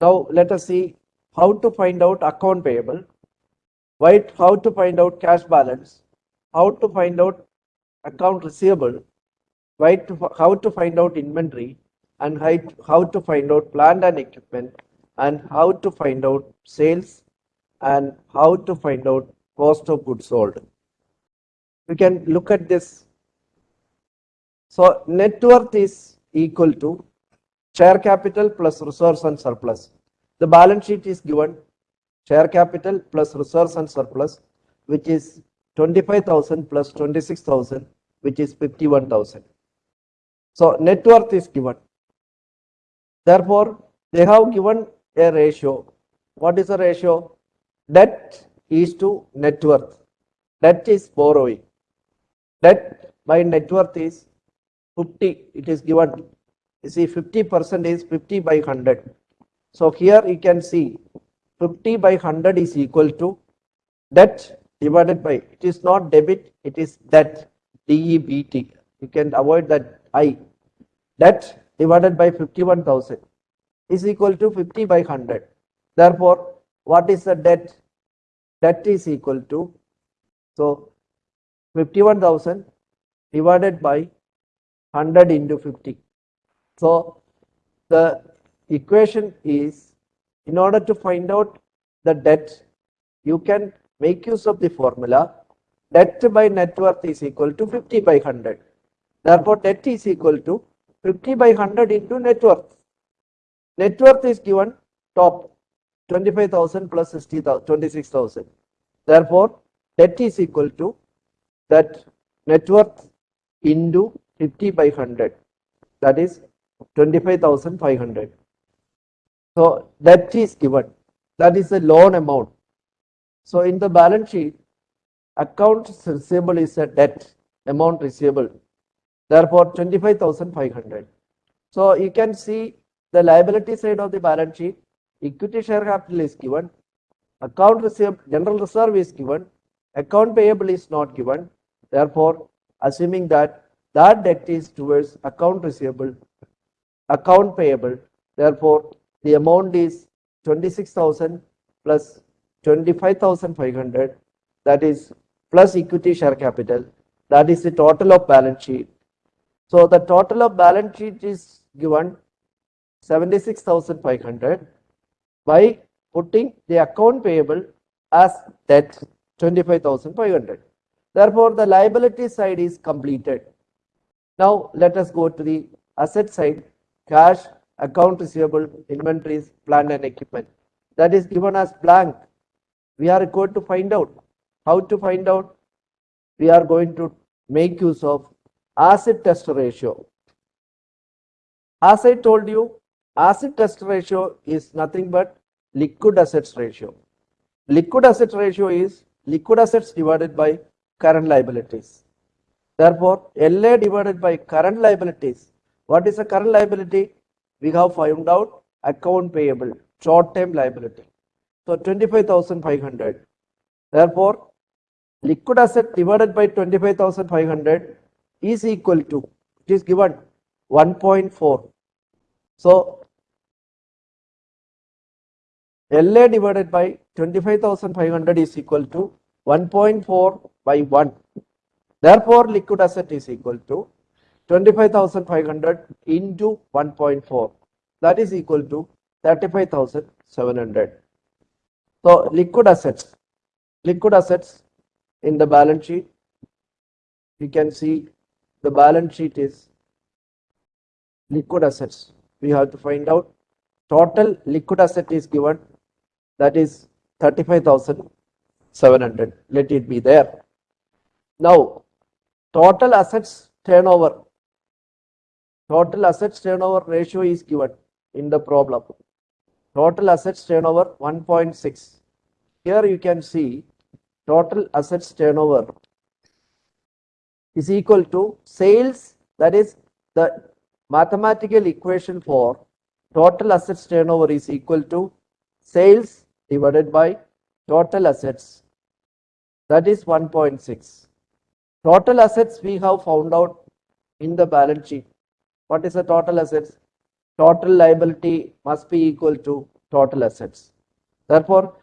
Now let us see how to find out account payable, why, how to find out cash balance, how to find out account receivable, why how to find out inventory, and how, to find out plant and equipment, and how to find out sales, and how to find out cost of goods sold. We can look at this. So net worth is equal to share capital plus reserves and surplus. The balance sheet is given share capital plus reserves and surplus, which is 25,000 plus 26,000, which is 51,000. So net worth is given. Therefore, they have given a ratio. What is the ratio? Debt is to net worth. Debt is borrowing. Debt by net worth is 50. It is given. You see, 50% is 50 by 100. So here you can see 50 by 100 is equal to debt divided by, it is not debit, it is debt, D-E-B-T. You can avoid that I. Debt divided by 51,000 is equal to 50 by 100. Therefore, what is the debt? Debt is equal to, so 51,000 divided by 100 into 50. So, the equation is, in order to find out the debt, you can make use of the formula debt by net worth is equal to 50 by 100. Therefore, debt is equal to 50 by 100 into net worth. Net worth is given top 25,000 plus 60,000, 26,000. Therefore, debt is equal to that net worth into 50 by 100. That is 25,500. So, debt is given. That is a loan amount. So, in the balance sheet, account receivable is a debt amount receivable. Therefore, 25,500. So, you can see the liability side of the balance sheet, equity share capital is given, account receivable, general reserve is given, account payable is not given. Therefore, assuming that that debt is towards account receivable, account payable. Therefore, the amount is 26,000 plus 25,500 that is plus equity share capital that is the total of balance sheet. So the total of balance sheet is given 76,500 by putting the account payable as debt 25,500. Therefore, the liability side is completed. Now, let us go to the asset side, cash, account receivable, inventories, plant and equipment. That is given as blank. We are going to find out. How to find out? We are going to make use of acid test ratio. As I told you, acid test ratio is nothing but liquid assets ratio. Liquid asset ratio is liquid assets divided by current liabilities. Therefore, LA divided by current liabilities. What is a current liability? We have found out account payable, short term liability. So 25,500. Therefore, liquid asset divided by 25,500 is equal to, it is given 1.4. So, LA divided by 25,500 is equal to 1.4 by 1. Therefore, liquid asset is equal to 25,500 into 1.4. That is equal to 35,700. So, liquid assets, liquid assets in the balance sheet, you can see the balance sheet is liquid assets. We have to find out total liquid asset is given that is 35,700. Let it be there. Now, total assets turnover, total assets turnover ratio is given in the problem. Total assets turnover 1.6. Here you can see total assets turnover is equal to sales that is the mathematical equation for total assets turnover is equal to sales divided by total assets that is 1.6 total assets we have found out in the balance sheet what is the total assets? Total liability must be equal to total assets. Therefore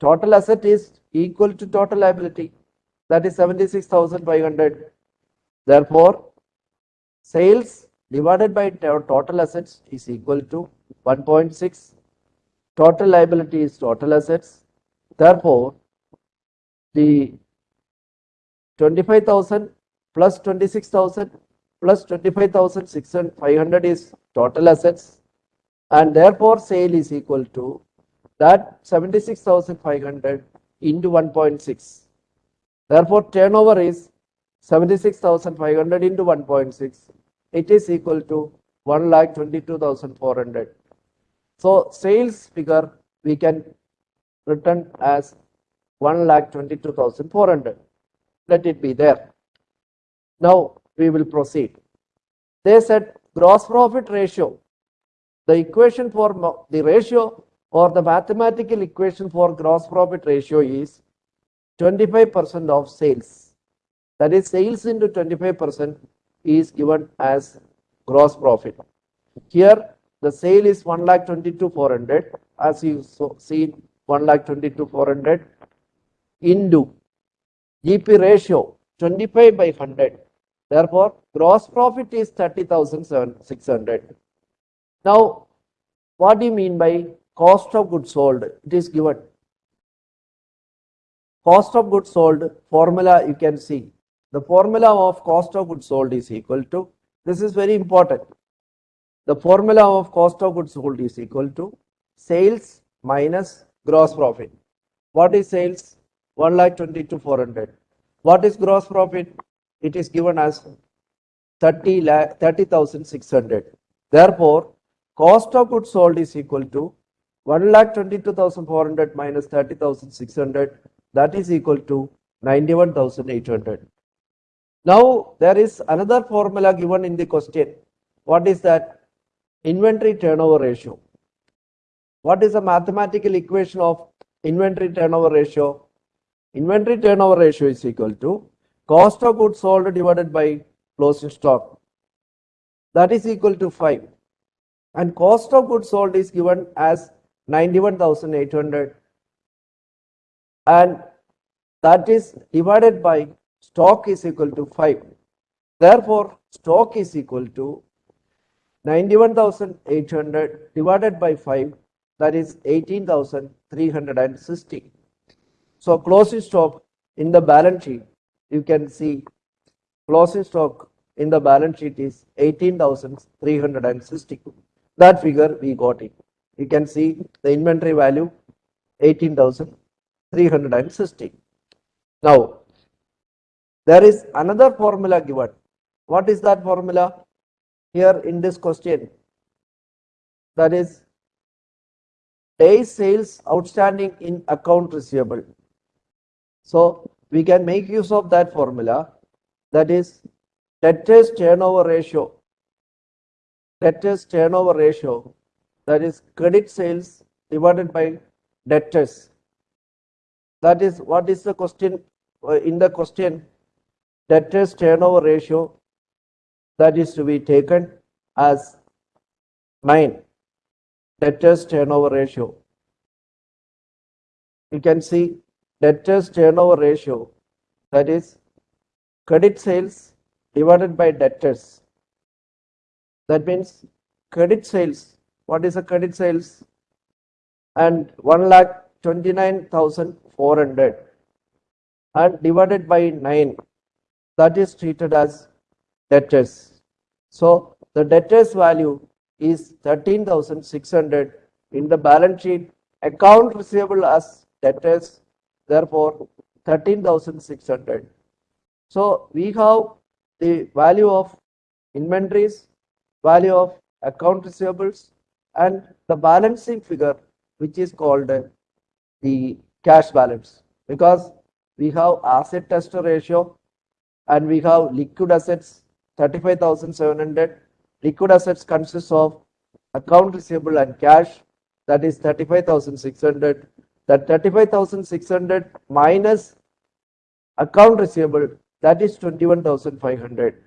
total asset is equal to total liability. That is 76500 therefore sales divided by total assets is equal to 1.6 total liability is total assets. Therefore the 25000 plus 26000 plus 25600 is total assets and therefore sale is equal to that 76,500 into 1.6. Therefore, turnover is 76,500 into 1.6. It is equal to 1,22,400. So, sales figure we can written as 1,22,400. Let it be there. Now, we will proceed. They said gross profit ratio. The equation for the ratio or the mathematical equation for gross profit ratio is 25% of sales. That is sales into 25% is given as gross profit. Here the sale is 1 lakh 22 400 as you so see 1 lakh 22 400 into GP ratio 25 by 100. Therefore, gross profit is 30,600. Now, what do you mean by cost of goods sold? It is given. Cost of goods sold formula you can see. The formula of cost of goods sold is equal to, this is very important. The formula of cost of goods sold is equal to sales minus gross profit. What is sales? 1 lakh 22 400. What is gross profit? It is given as 30 lakh 30,600. Therefore, cost of goods sold is equal to 1 lakh 22,400 minus 30,600 that is equal to 91,800. Now there is another formula given in the question. What is that? Inventory turnover ratio. What is the mathematical equation of inventory turnover ratio? Inventory turnover ratio is equal to cost of goods sold divided by closing stock. That is equal to 5. And cost of goods sold is given as 91,800 and that is divided by stock is equal to 5. Therefore, stock is equal to 91,800 divided by 5 that is 18,360. So closing stock in the balance sheet you can see closing stock in the balance sheet is 18,360. That figure we got it. You can see the inventory value 18,360. Now, there is another formula given. What is that formula? Here in this question, that is days sales outstanding in account receivable. So, we can make use of that formula. That is debtors turnover ratio. Debtors turnover ratio that is credit sales divided by debtors that is what is the question uh, in the question? Debtors turnover ratio that is to be taken as 9 debtors turnover ratio. You can see debtors turnover ratio that is credit sales divided by debtors. That means credit sales what is a credit sales? And 1 lakh 29,400 and divided by 9 that is treated as debtors. So the debtors value is 13,600 in the balance sheet account receivable as debtors therefore 13,600. So we have the value of inventories, value of account receivables and the balancing figure which is called the cash balance. Because we have acid test ratio and we have liquid assets 35,700 liquid assets consists of account receivable and cash that is 35,600 that 35,600 minus account receivable that is 21,500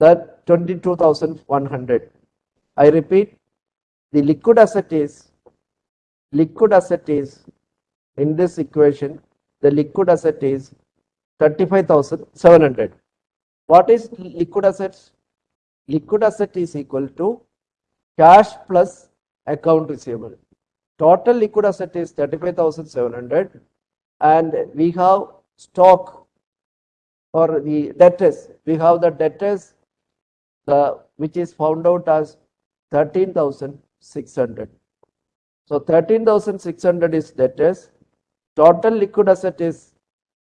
that 22,100 I repeat the liquid asset is liquid asset is in this equation the liquid asset is 35700 what is liquid assets? Liquid asset is equal to cash plus account receivable total liquid asset is 35700 and we have stock for the debtors we have the debtors the which is found out as 13600 so 13,600 is debtors. Total liquid asset is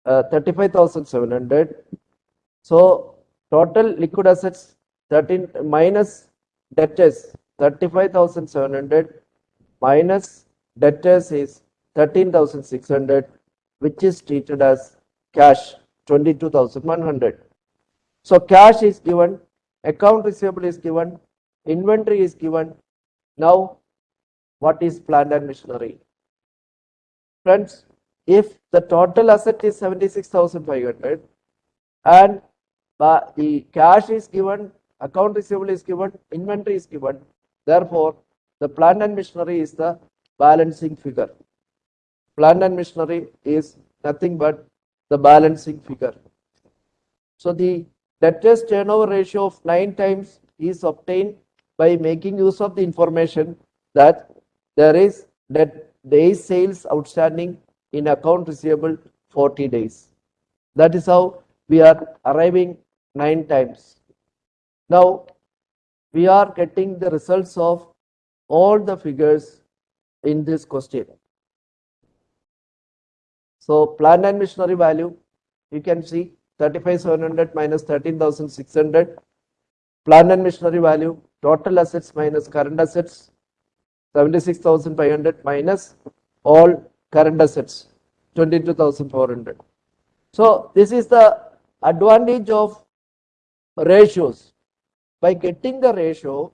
uh, 35,700. So total liquid assets 13 minus debtors 35,700 minus debtors is 13,600 which is treated as cash 22,100. So cash is given, account receivable is given, inventory is given. Now what is plant and machinery? Friends, if the total asset is 76,500 and the cash is given, account receivable is given, inventory is given, therefore the plant and machinery is the balancing figure. Plant and machinery is nothing but the balancing figure. So the debtors turnover ratio of 9 times is obtained by making use of the information that there is that days sales outstanding in account receivable 40 days. That is how we are arriving 9 times. Now we are getting the results of all the figures in this question. So plant and machinery value, you can see 35,700 minus 13,600. Plant and machinery value, total assets minus current assets, 76,500 minus all current assets, 22,400. So this is the advantage of ratios. By getting the ratio,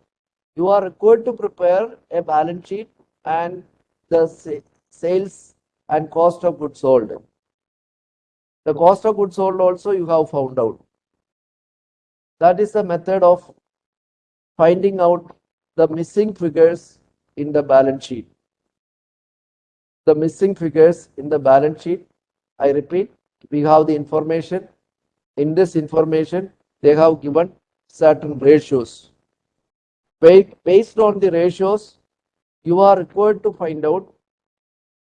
you are required to prepare a balance sheet and the sales and cost of goods sold. The cost of goods sold also you have found out. That is the method of finding out the missing figures in the balance sheet. The missing figures in the balance sheet, I repeat, we have the information. In this information, they have given certain ratios. Based on the ratios, you are required to find out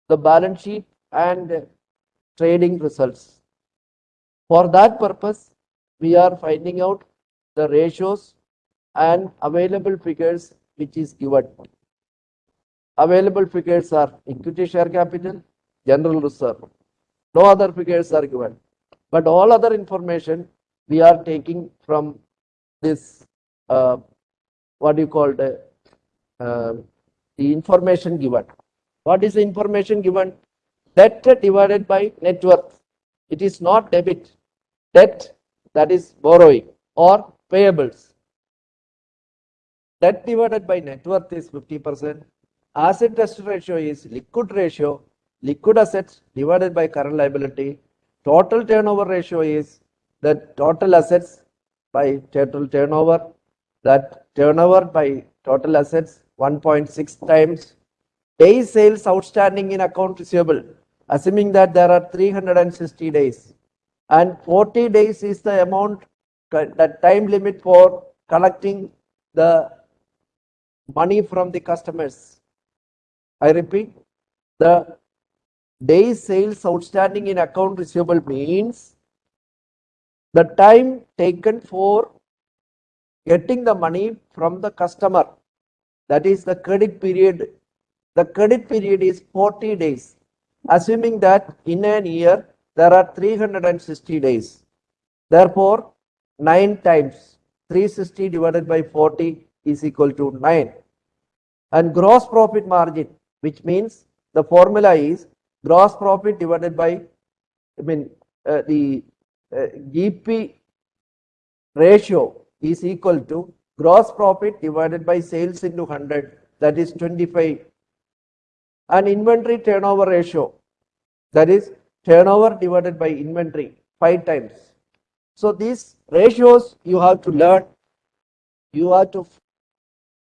the balance sheet and trading results. For that purpose, we are finding out the ratios and available figures which is given. Available figures are equity share capital, general reserve. No other figures are given. But all other information we are taking from this, uh, what do you call the, uh, the information given. What is the information given? Debt divided by net worth. It is not debit. Debt, that is borrowing or payables. Debt divided by net worth is 50%. Acid test ratio is liquid ratio. Liquid assets divided by current liability. Total turnover ratio is the total assets by total turnover. That turnover by total assets 1.6 times days sales outstanding in account receivable, assuming that there are 360 days and 40 days is the amount, the time limit for collecting the money from the customers. I repeat, the days sales outstanding in account receivable means the time taken for getting the money from the customer. That is the credit period the credit period is 40 days, assuming that in an year there are 360 days. Therefore, 9 times 360 divided by 40 is equal to 9. And gross profit margin, which means the formula is gross profit divided by, I mean, uh, the uh, GP ratio is equal to gross profit divided by sales into 100, that is 25 and inventory turnover ratio that is turnover divided by inventory five times. So these ratios you have to learn. You have to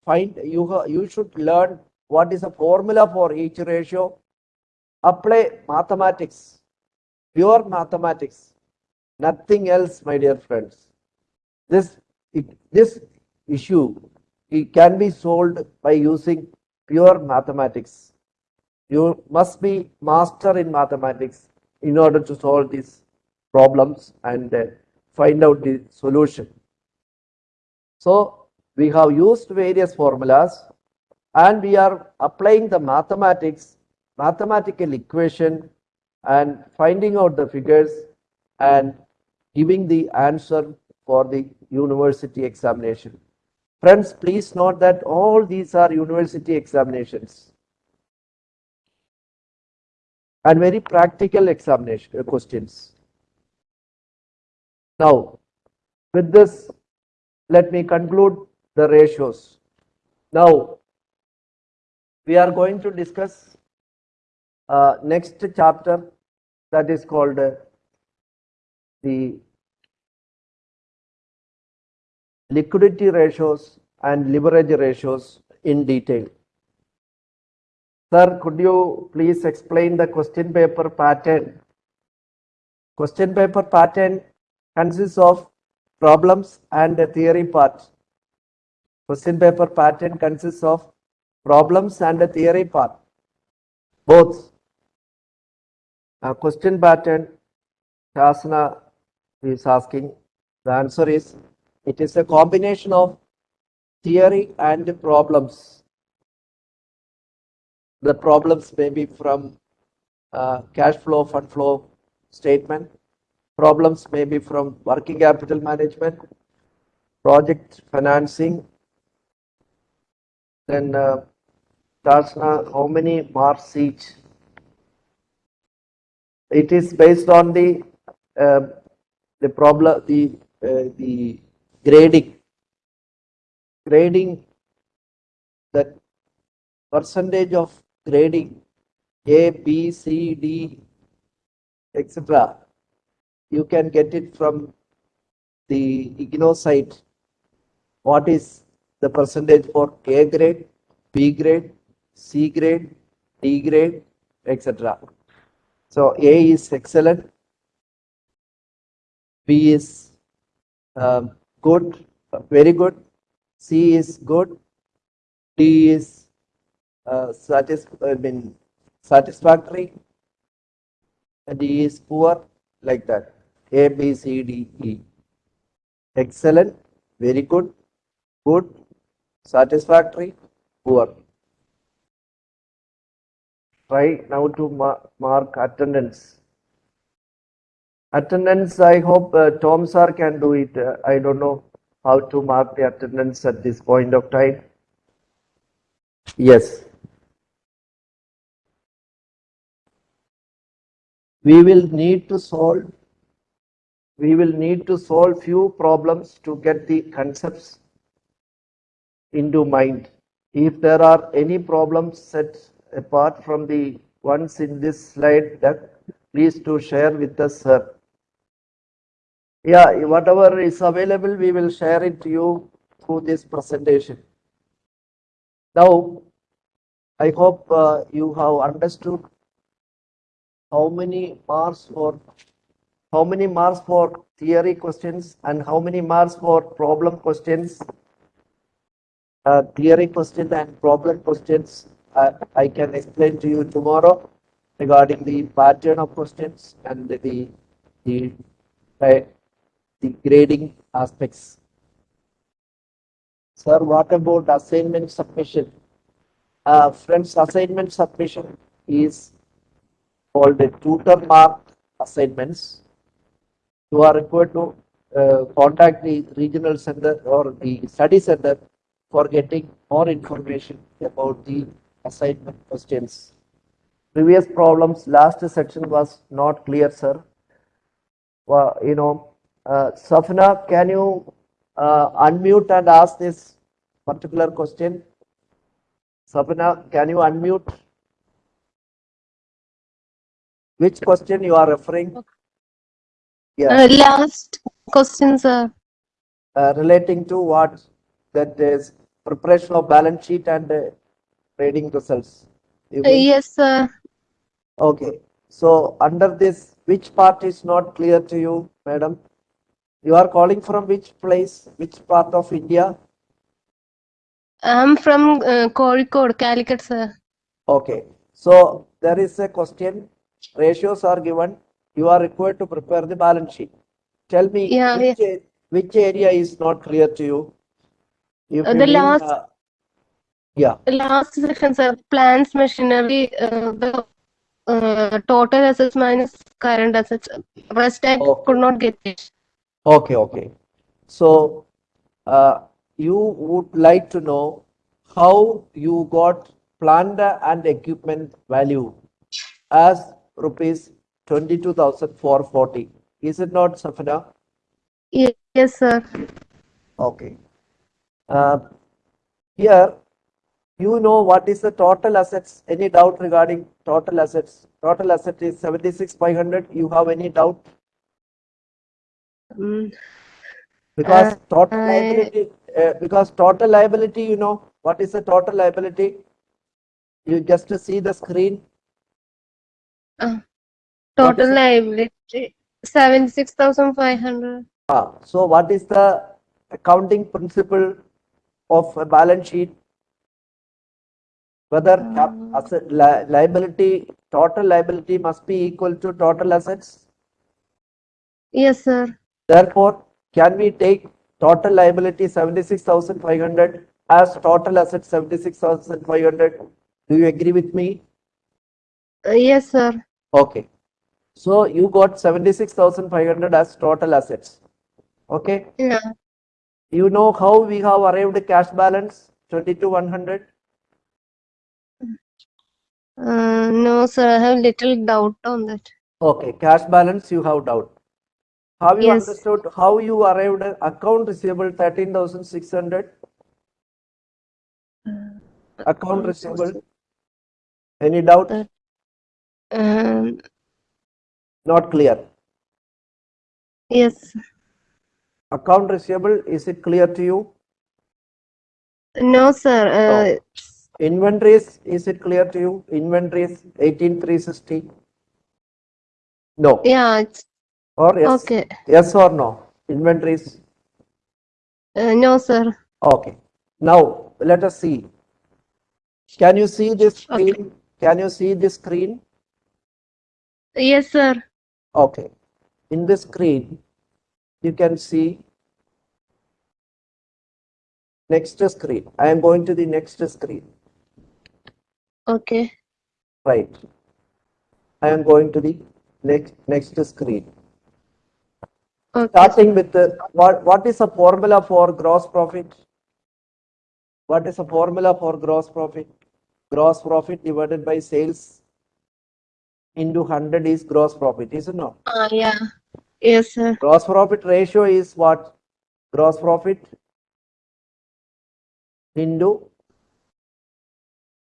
find you you should learn what is the formula for each ratio. Apply mathematics, pure mathematics, nothing else, my dear friends. This it, this issue it can be solved by using pure mathematics. You must be master in mathematics in order to solve these problems and uh, find out the solution. So we have used various formulas and we are applying the mathematics, mathematical equation and finding out the figures and giving the answer for the university examination. Friends, please note that all these are university examinations and very practical examination uh, questions. Now, with this, let me conclude the ratios. Now, we are going to discuss uh, next chapter that is called uh, the liquidity ratios and leverage ratios in detail. Sir, could you please explain the question paper pattern? Question paper pattern consists of problems and a theory part. Question paper pattern consists of problems and a theory part. Both. A question pattern, Shasana is asking, the answer is, it is a combination of theory and problems. The problems may be from uh, cash flow, fund flow statement. Problems may be from working capital management, project financing. Then uh, how many marks each? It is based on the uh, the problem, the uh, the grading. Grading, the percentage of grading A, B, C, D, etc. You can get it from the IGNOU site. What is the percentage for A grade, B grade, C grade, D grade, etc. So A is excellent, B is um, good, very good, C is good, D is uh, satis I mean satisfactory, and D is poor, like that. A, B, C, D, E. Excellent, very good, good, satisfactory, poor. Try now to ma- mark attendance. Attendance, I hope uh, Tom sir can do it. Uh, I don't know how to mark the attendance at this point of time. Yes. We will need to solve, we will need to solve few problems to get the concepts into mind. If there are any problems set apart from the ones in this slide please to share with us, sir. Yeah, whatever is available, we will share it to you through this presentation. Now, I hope uh, you have understood how many marks for how many marks for theory questions and how many marks for problem questions uh, theory question and problem questions uh, I can explain to you tomorrow regarding the pattern of questions and the the the grading aspects. Sir, what about assignment submission? Uh, friends, assignment submission is called a tutor mark assignments. You are required to uh, contact the regional center or the study center for getting more information about the assignment questions. Previous problems, last section was not clear, sir. Well, you know, uh, Safna, can you uh, unmute and ask this particular question? Safna, can you unmute? Which question you are referring? Yeah, Uh, last question, sir. uh, relating to what? That is preparation of balance sheet and uh, trading results. Yes, sir. Okay, so under this, which part is not clear to you, madam? You are calling from which place, which part of India? I'm from uh, Kozhikode, Calicut, sir. Okay, so there is a question, ratios are given, you are required to prepare the balance sheet. Tell me, Yeah, which, a- which area is not clear to you? If Uh, you the mean, last- uh, Yeah, The last section, sir. Plants, machinery, uh, the uh, total assets minus current assets. Rest I could not get it. Okay, okay. So, uh, you would like to know how you got plant and equipment value as rupees twenty-two thousand four forty. Is it not, Safina? Yes, sir. Okay. Uh, here you know what is the total assets? Any doubt regarding total assets? Total asset is seventy-six five hundred. You have any doubt? Mm, Because Uh, total I- liability, uh, because total liability, you know, what is the total liability? You just see the screen. uh, total it? liability seventy-six thousand five hundred. Ah, so what is the accounting principle of a balance sheet? Whether Um, asset, li- liability, total liability must be equal to total assets. Yes, sir. Therefore, can we take total liability seventy-six thousand five hundred as total asset seventy-six thousand five hundred? Do you agree with me? Uh, yes, sir. Okay. So you got seventy-six thousand five hundred as total assets. Okay. Yeah. You know how we have arrived cash balance twenty-two one hundred? Uh, no, sir. I have little doubt on that. Okay, cash balance you have doubt. Have you Yes. understood how you arrived at account receivable thirteen thousand six hundred? Account receivable? Any doubt? Uh, Um, Not clear. yes. Account receivable, is it clear to you? No, sir. Uh, Inventories, is it clear to you? Inventories eighteen three sixty? No, yeah. It's, or yes? okay. Yes or no? Inventories? Uh, no, sir. Okay. Now, let us see. Can you see this Okay. screen? Can you see this screen? Yes, sir. Okay. In this screen, you can see next screen. I am going to the next screen. Okay. Right. I am going to the next next screen. Okay. Starting with the what what is the formula for gross profit? What is the formula for gross profit? Gross profit divided by sales into 100 is gross profit, is it not? Uh, yeah. Yes, sir. Gross profit ratio is what? Gross profit into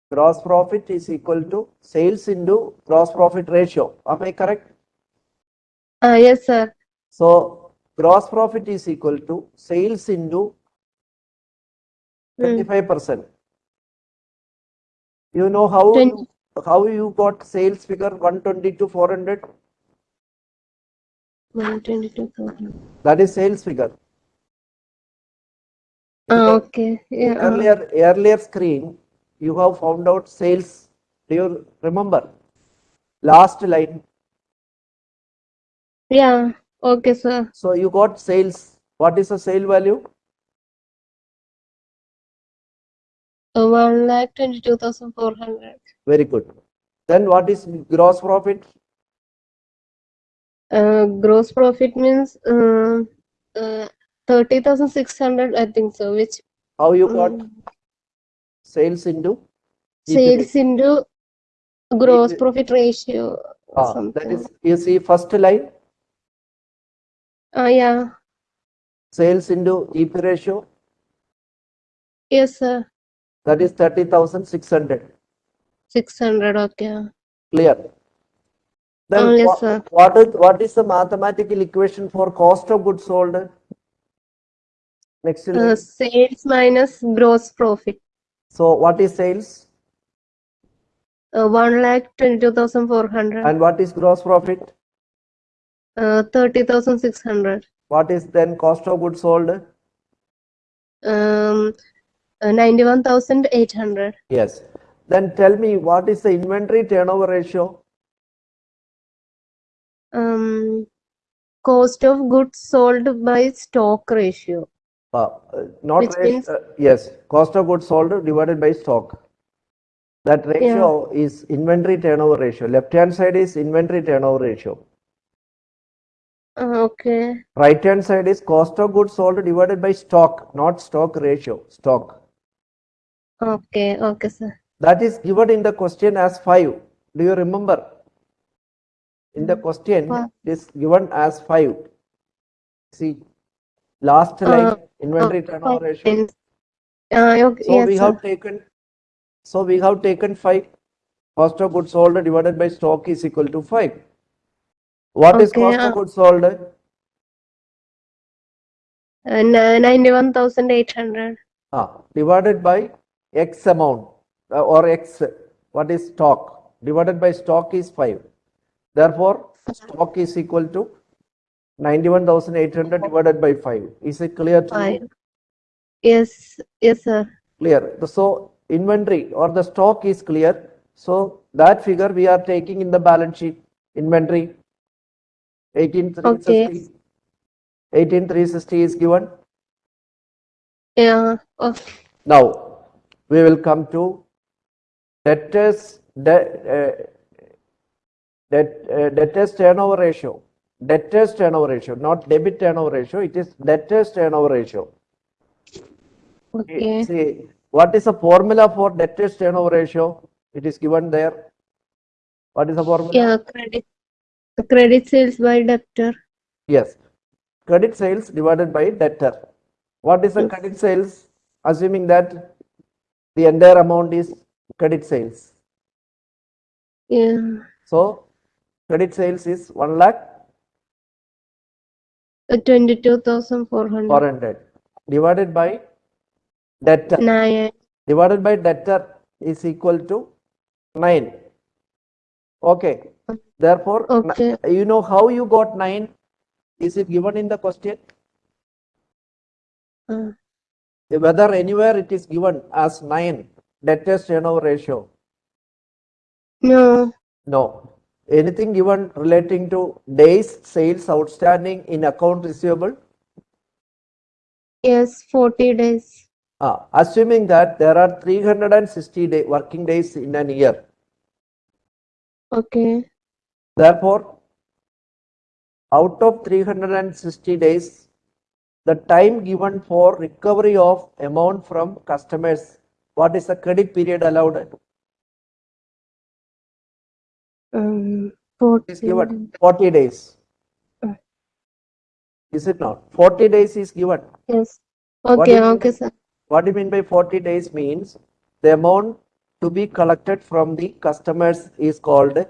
gross profit is equal to sales into gross profit ratio. Am I correct? Uh, yes, sir. So gross profit is equal to sales into Hmm. twenty-five percent. You know how you, how you got sales figure one twenty to four hundred? One twenty-two thousand. That is sales figure. Uh, okay. Yeah. uh, Earlier earlier screen, you have found out sales. Do you remember? Last line. yeah. Okay, sir. So you got sales. What is the sale value? Uh, one lakh twenty-two thousand four hundred. Very good. Then what is gross profit? Uh, gross profit means uh, uh, thirty thousand six hundred. I think so. Which How you got mm, sales into? Sales into gross profit ratio. Ah, that is, you see first line, Uh, yeah. sales into GP ratio, Yes, sir. that is thirty thousand six hundred. Six hundred. Okay. Clear? Then Oh, yes, sir. what is, what is the mathematical equation for cost of goods sold? Next Uh, sales minus gross profit. So what is sales Uh, one lakh twenty-two thousand four hundred. and what is gross profit? Uh, thirty thousand six hundred. What is then cost of goods sold? Um, uh, ninety-one thousand eight hundred. Yes. Then tell me what is the inventory turnover ratio? Um, cost of goods sold by stock ratio. Uh, not Which ratio, means- uh, yes, cost of goods sold divided by stock. That ratio is inventory turnover ratio. Left hand side is inventory turnover ratio. Uh, okay. Right hand side is cost of goods sold divided by stock, not stock ratio, stock. Okay. Okay, sir. That is given in the question as five. Do you remember? In the question, What? it is given as five. See, last line, Uh, inventory uh, turnover ratio. Uh, okay. So yes, we sir. have taken So we have taken 5. Cost of goods sold divided by stock is equal to 5. What is Okay, cost uh, of goods sold? Uh, 91,800. Ah, divided by X amount uh, or X, what is stock? Divided by stock is 5. Therefore, stock is equal to 91,800 divided by 5. Is it clear to you? Five. Yes, yes, sir. Clear. So, inventory or the stock is clear. So, that figure we are taking in the balance sheet. Inventory 18360. 18360 is given. Yeah. Okay. Now, we will come to debtors, de- uh, debt, uh, debtors turnover ratio. Debtors turnover ratio, not debit turnover ratio, it is debtors turnover ratio. Okay. See, what is the formula for debtors turnover ratio? It is given there. What is the formula? Yeah. Credit. Credit sales by debtor. Yes. Credit sales divided by debtor. What is the Yes. credit sales? Assuming that the entire amount is credit sales. Yeah. So, credit sales is 1 lakh Uh, 22,400. 400 divided by debtor. Nine. Divided by debtor is equal to 9. Okay. Therefore, Okay. you know how you got 9? Is it given in the question? Uh, Whether anywhere it is given as 9 debtors turnover ratio? no. No. Anything given relating to days sales outstanding in account receivable? Yes. 40 days. Ah, assuming that there are 360 day, working days in an year. Okay. Therefore, out of 360 days, the time given for recovery of amount from customers, what is the credit period allowed? Um. Is 40. given 40 days. Uh. Is it not? 40 days is given. Yes. Okay. Okay, sir. What do you mean by 40 days means the amount to be collected from the customers is called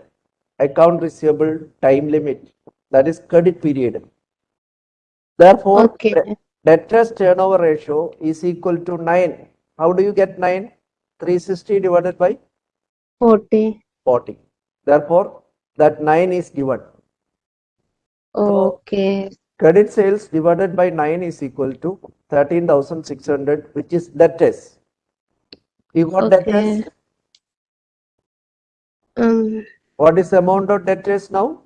account receivable time limit. That is credit period. Therefore, Okay. debtors turnover ratio is equal to 9. How do you get 9? 360 divided by 40. 40. Therefore, that 9 is given. Okay. Credit sales divided by 9 is equal to 13,600, which is debtors. You got Okay. debtors? Um. What is the amount of debt debtors now?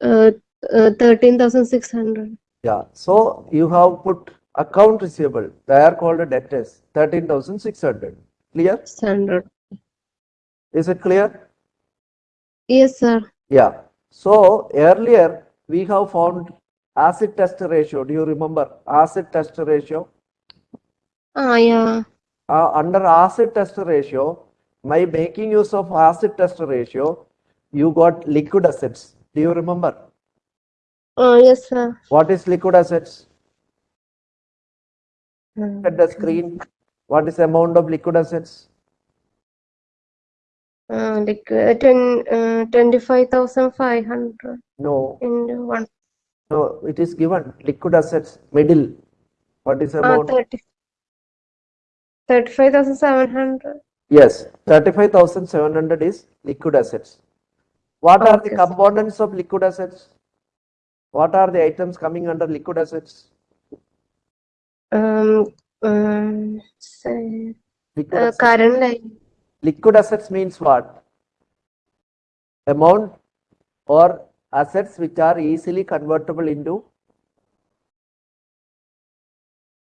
Uh. uh 13,600. Yeah, so you have put account receivable, they are called a debtors, 13,600. Clear? Standard. Is it clear? Yes, sir. Yeah. So earlier we have found acid test ratio. Do you remember acid test ratio? Ah, yeah. Uh, under acid test ratio, by making use of acid test ratio, you got liquid assets. Do you remember? Oh, yes, sir. What is liquid assets? Look at the screen. What is the amount of liquid assets? Uh, like uh, ten, uh, 25,500 No, in one. no, it is given liquid assets middle. What is the Ah, amount? 30. 35,700. Yes, 35,700 is liquid assets. What are the components of liquid assets? What are the items coming under liquid assets? Um, um, say, Liquid uh, assets. current line. Liquid assets means what? Amount or assets which are easily convertible into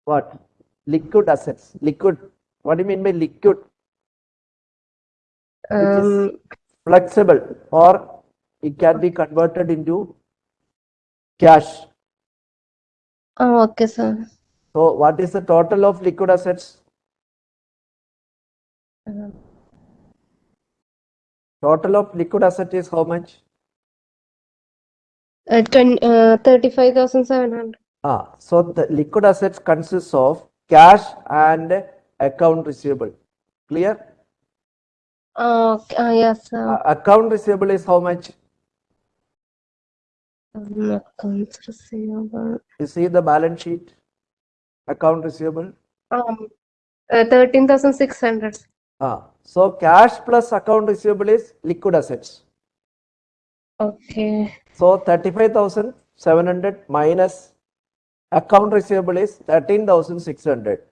what? Liquid assets. Liquid. What do you mean by liquid? Um, flexible or it can be converted into cash. oh, okay, sir. So what is the total of liquid assets? Total of liquid asset is how much? uh, 20, uh, 35,700. Ah, so the liquid assets consists of cash and account receivable. Clear? Uh, uh, yes. Uh, account receivable is how much? Um, accounts receivable. You see the balance sheet? Account receivable? Um, uh, thirteen thousand six hundred. Ah, so cash plus account receivable is liquid assets. Okay. So thirty-five thousand seven hundred minus account receivable is thirteen thousand six hundred.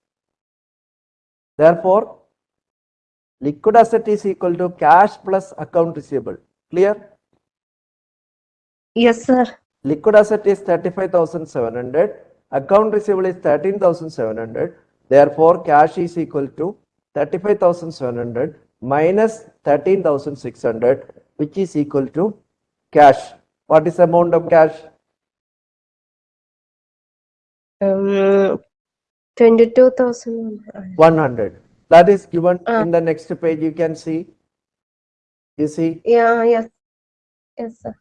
Therefore, liquid asset is equal to cash plus account receivable. Clear? Yes, sir. Liquid asset is thirty-five thousand seven hundred. Account receivable is thirteen thousand seven hundred. Therefore, cash is equal to thirty-five thousand seven hundred minus thirteen thousand six hundred, which is equal to cash. What is the amount of cash? Um, twenty-two thousand. 100. That is given Uh. in the next page. You can see. You see, Yeah, yes. Yes, sir.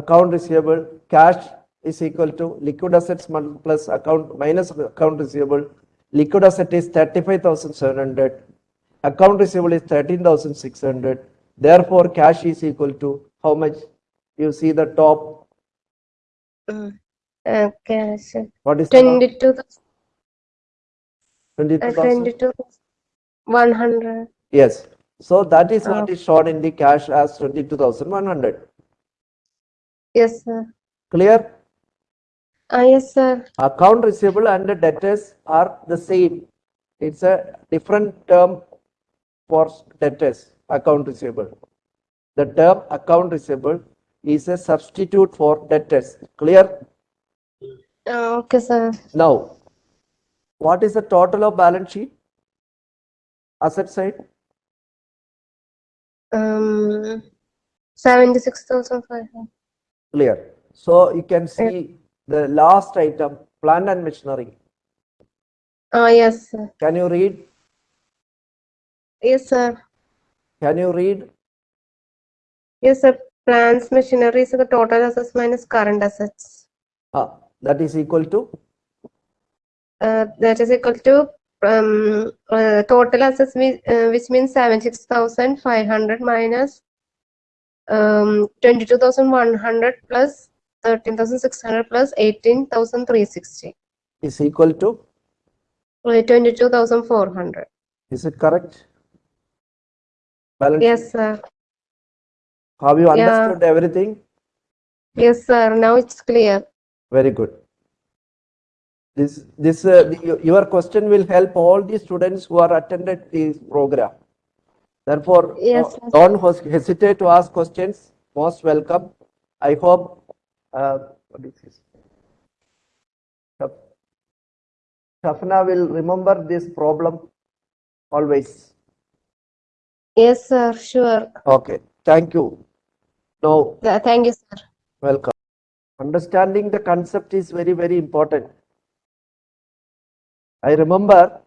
account receivable, cash is equal to liquid assets plus account minus account receivable. Liquid asset is 35,700. Account receivable is 13,600. Therefore, cash is equal to how much? You see the top. Mm. Uh, cash. What is the top? Twenty-two thousand. Uh, 22,000? Twenty-two thousand. One hundred. Yes. So that is what Oh. is shown in the cash as 22,100. Yes, sir. Clear? Ah, yes, sir. account receivable and the debtors are the same. It's a different term for debtors, account receivable. The term account receivable is a substitute for debtors. Clear? Ah, okay, sir. Now, what is the total of balance sheet? Asset side? Um, seventy-six thousand five hundred. Clear. So you can see the last item, plant and machinery. Ah, yes, sir. Can you read? Yes, sir. Can you read? Yes, sir. Plants, machinery is the total assets minus current assets. Ah, that is equal to Uh, that is equal to um, uh, total assets, uh, which means seventy-six thousand five hundred minus um, twenty-two thousand one hundred plus thirteen thousand six hundred plus eighteen thousand three sixty. is equal to, four hundred. is it correct? Balance Yes, sir. Have you Yeah. understood everything? Yes, sir. Now it's clear. Very good. This, this, uh, your question will help all the students who are attended this program. Therefore, Yes, don't hesitate to ask questions. Most welcome. I hope, uh, what is this? Shafna will remember this problem always. Yes, sir. Sure. Okay, thank you. Now, Thank you, sir. Welcome. Understanding the concept is very, very important. I remember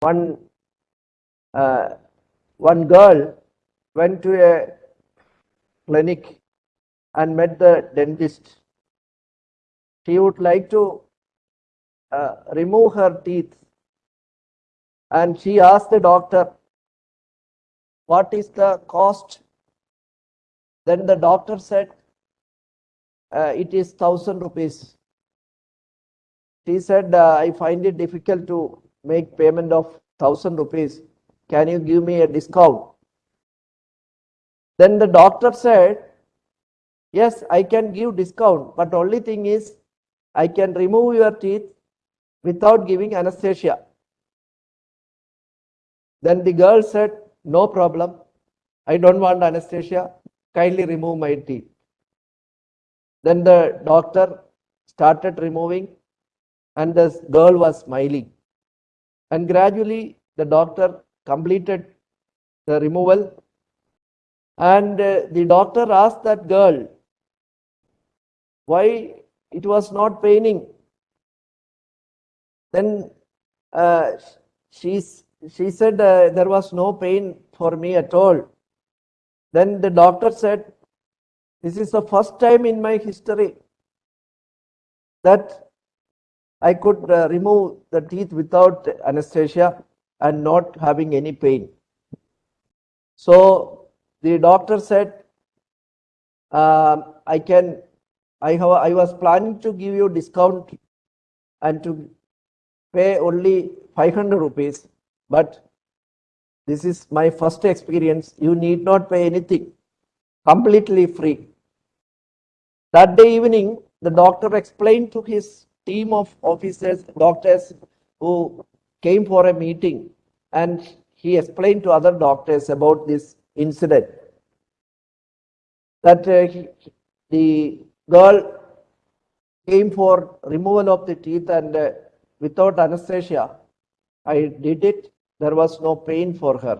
one, uh, one girl went to a clinic and met the dentist. She would like to uh, remove her teeth. And she asked the doctor, what is the cost? Then the doctor said, uh, it is thousand rupees. She said, uh, I find it difficult to make payment of thousand rupees. Can you give me a discount? Then the doctor said, yes, I can give discount, but only thing is I can remove your teeth without giving anesthesia. Then the girl said, no problem. I don't want anesthesia. Kindly remove my teeth. Then the doctor started removing and the girl was smiling. And gradually the doctor completed the removal and uh, the doctor asked that girl why it was not paining. Then uh, she, she said uh, there was no pain for me at all. Then the doctor said, this is the first time in my history that I could uh, remove the teeth without anesthesia and not having any pain. So the doctor said, um, I can, I have, I was planning to give you discount and to pay only 500 rupees, but this is my first experience. You need not pay anything, completely free. That day evening, the doctor explained to his team of officers, doctors who came for a meeting, and he explained to other doctors about this incident. That uh, he- the girl came for removal of the teeth and uh, without anesthesia, I did it. There was no pain for her.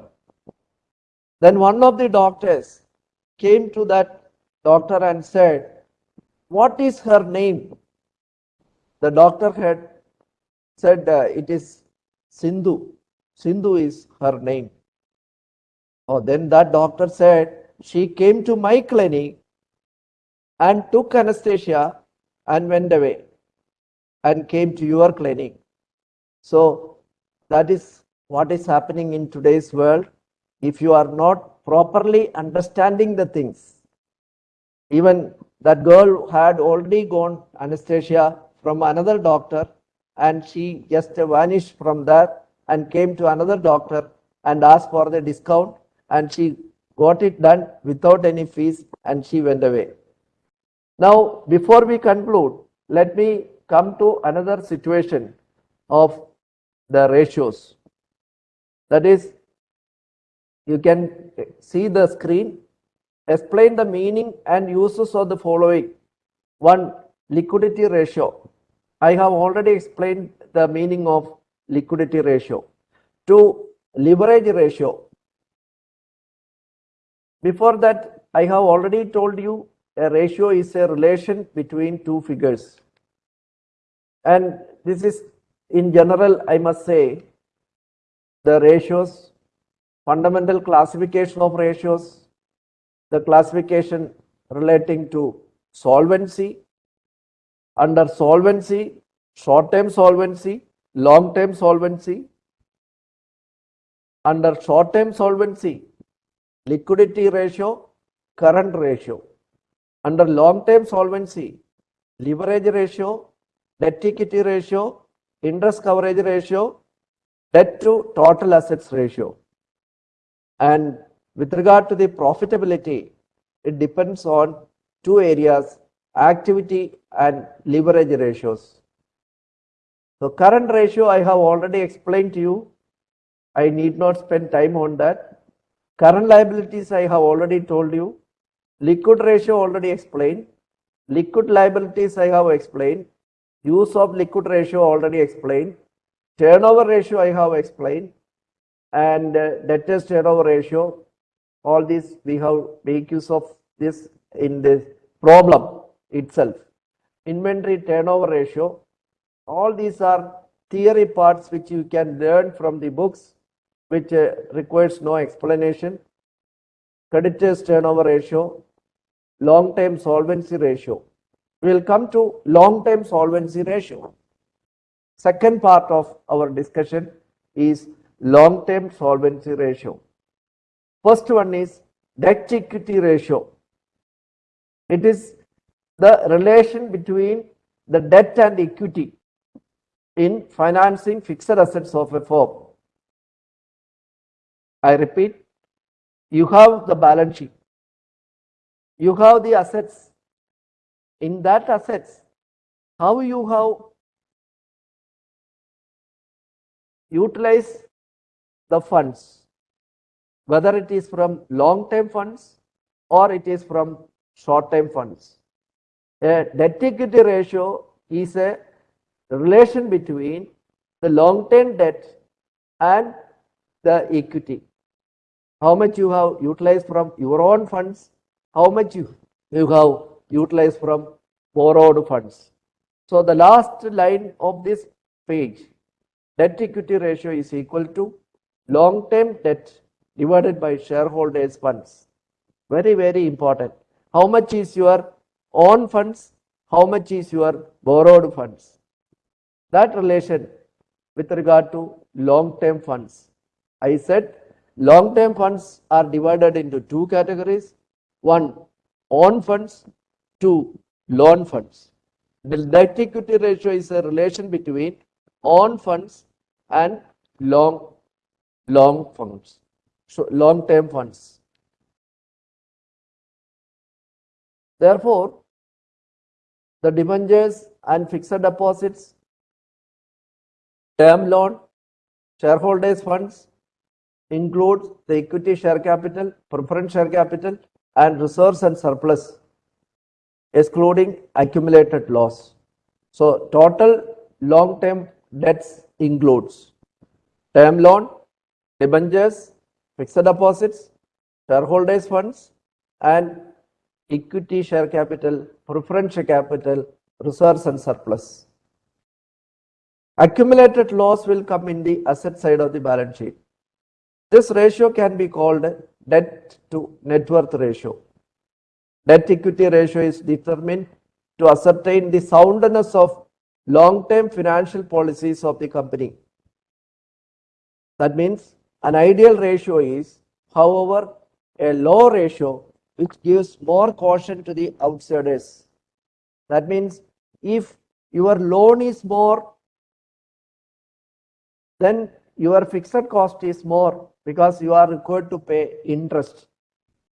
Then one of the doctors came to that doctor and said, What is her name? The doctor had said, uh, It is Sindhu. Sindhu is her name. Oh, then that doctor said, She came to my clinic and took anesthesia and went away and came to your clinic. So that is what is happening in today's world. If you are not properly understanding the things, even that girl had already gone anesthesia from another doctor and she just vanished from there and came to another doctor and asked for the discount and she got it done without any fees and she went away. Now, before we conclude, let me come to another situation of the ratios. That is, you can see the screen. Explain the meaning and uses of the following. One, liquidity ratio. I have already explained the meaning of liquidity ratio. to leverage ratio. Before that, I have already told you a ratio is a relation between two figures. And this is in general, I must say, the ratios, fundamental classification of ratios, the classification relating to solvency, under solvency, short-term solvency, long-term solvency, under short-term solvency, liquidity ratio, current ratio. Under long-term solvency, leverage ratio, debt equity ratio, interest coverage ratio, debt to total assets ratio. And with regard to the profitability, it depends on two areas, activity and leverage ratios. So current ratio I have already explained to you. I need not spend time on that. Current liabilities I have already told you. Liquid ratio already explained. Liquid liabilities I have explained. Use of liquid ratio already explained. Turnover ratio I have explained. And uh, debtors turnover ratio. All these we have make use of this in this problem itself. Inventory turnover ratio. All these are theory parts which you can learn from the books which uh, requires no explanation. Creditors turnover ratio, long-term solvency ratio. We will come to long-term solvency ratio. Second part of our discussion is long-term solvency ratio. First one is debt equity ratio. It is the relation between the debt and equity in financing fixed assets of a firm. I repeat, you have the balance sheet. You have the assets. In that assets, how you have utilized the funds, whether it is from long-term funds or it is from short-term funds. A debt equity ratio is a relation between the long-term debt and the equity. How much you have utilized from your own funds, how much you, you have utilized from borrowed funds. So the last line of this page, debt equity ratio is equal to long-term debt divided by shareholders funds. Very, very important. How much is your own funds? How much is your borrowed funds? That relation with regard to long-term funds. I said long-term funds are divided into two categories. One, own funds, two, loan funds. The debt equity ratio is a relation between own funds and long, long funds, so long-term funds. Therefore, the debentures and fixed deposits, term loan, shareholders funds includes the equity share capital, preference share capital and reserves and surplus excluding accumulated loss. So total long-term debts includes term loan, debentures, fixed deposits, shareholders funds and equity share capital, preference share capital, reserves and surplus. Accumulated loss will come in the asset side of the balance sheet. This ratio can be called debt to net worth ratio. Debt equity ratio is determined to ascertain the soundness of long-term financial policies of the company. That means an ideal ratio is, however, a low ratio which gives more caution to the outsiders. That means if your loan is more, then your fixed cost is more because you are required to pay interest.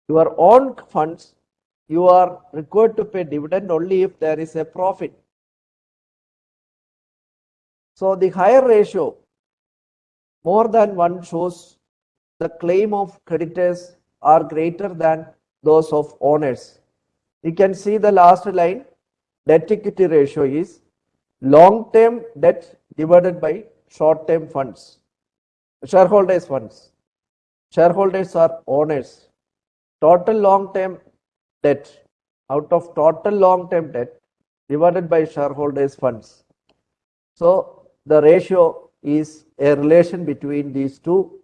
Your own funds, you are required to pay dividend only if there is a profit. So the higher ratio, more than one shows the claim of creditors are greater than those of owners. You can see the last line, debt equity ratio is long-term debt divided by short-term funds, shareholders funds. Shareholders are owners. Total long-term debt out of total long-term debt divided by shareholders funds. So the ratio is a relation between these two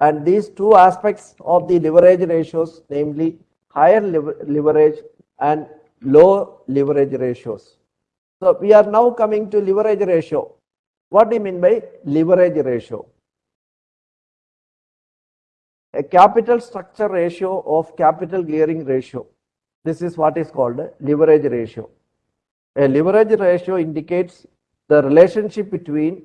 and these two aspects of the leverage ratios, namely higher lever- leverage and low leverage ratios. So we are now coming to leverage ratio. What do you mean by leverage ratio? A capital structure ratio of capital gearing ratio. This is what is called leverage ratio. A leverage ratio indicates the relationship between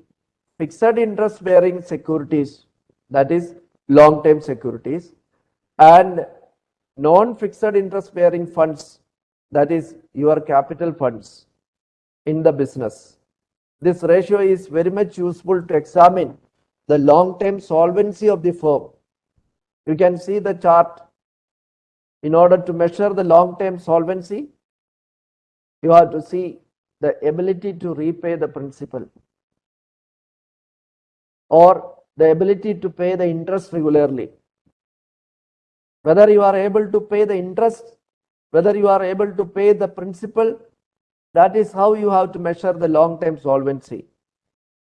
fixed interest bearing securities, that is long term securities, and non-fixed interest bearing funds, that is your capital funds in the business. This ratio is very much useful to examine the long-term solvency of the firm. You can see the chart. In order to measure the long-term solvency, you have to see the ability to repay the principal or the ability to pay the interest regularly whether you are able to pay the interest, whether you are able to pay the principal, that is how you have to measure the long-term solvency.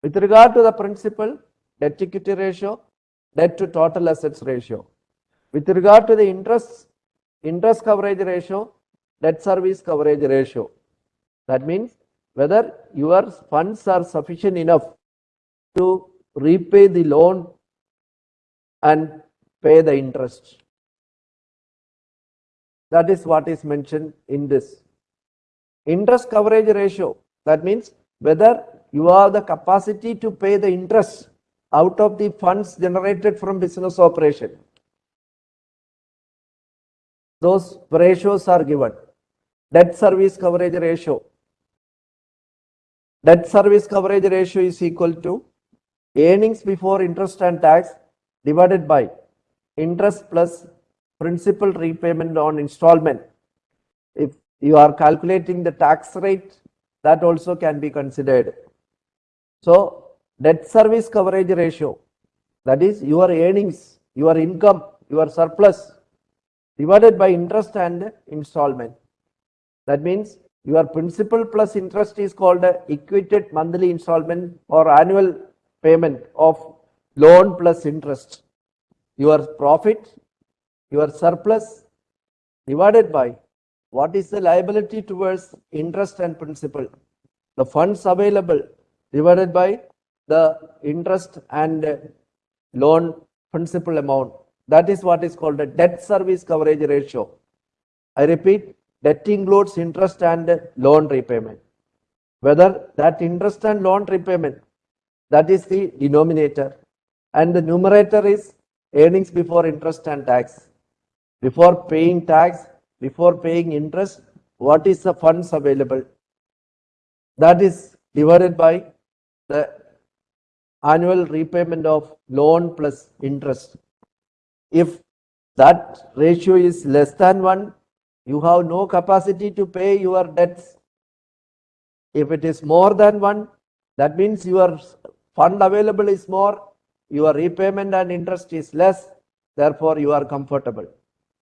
With regard to the principal, debt equity ratio, debt to total assets ratio. With regard to the interest, interest coverage ratio, debt service coverage ratio. That means whether your funds are sufficient enough to repay the loan and pay the interest. That is what is mentioned in this. Interest coverage ratio, that means whether you have the capacity to pay the interest out of the funds generated from business operation. Those ratios are given. Debt service coverage ratio. Debt service coverage ratio is equal to earnings before interest and tax divided by interest plus principal repayment on installment. If you are calculating the tax rate, that also can be considered. So, debt service coverage ratio, that is your earnings, your income, your surplus divided by interest and installment. That means your principal plus interest is called equated monthly installment or annual payment of loan plus interest. Your profit your surplus divided by what is the liability towards interest and principal. The funds available divided by the interest and loan principal amount. That is what is called a debt service coverage ratio. I repeat, debt includes interest and loan repayment. Whether that interest and loan repayment, that is the denominator, and the numerator is earnings before interest and tax. Before paying tax, before paying interest, what is the funds available? That is divided by the annual repayment of loan plus interest. If that ratio is less than one, you have no capacity to pay your debts. If it is more than one, that means your fund available is more, your repayment and interest is less, therefore you are comfortable.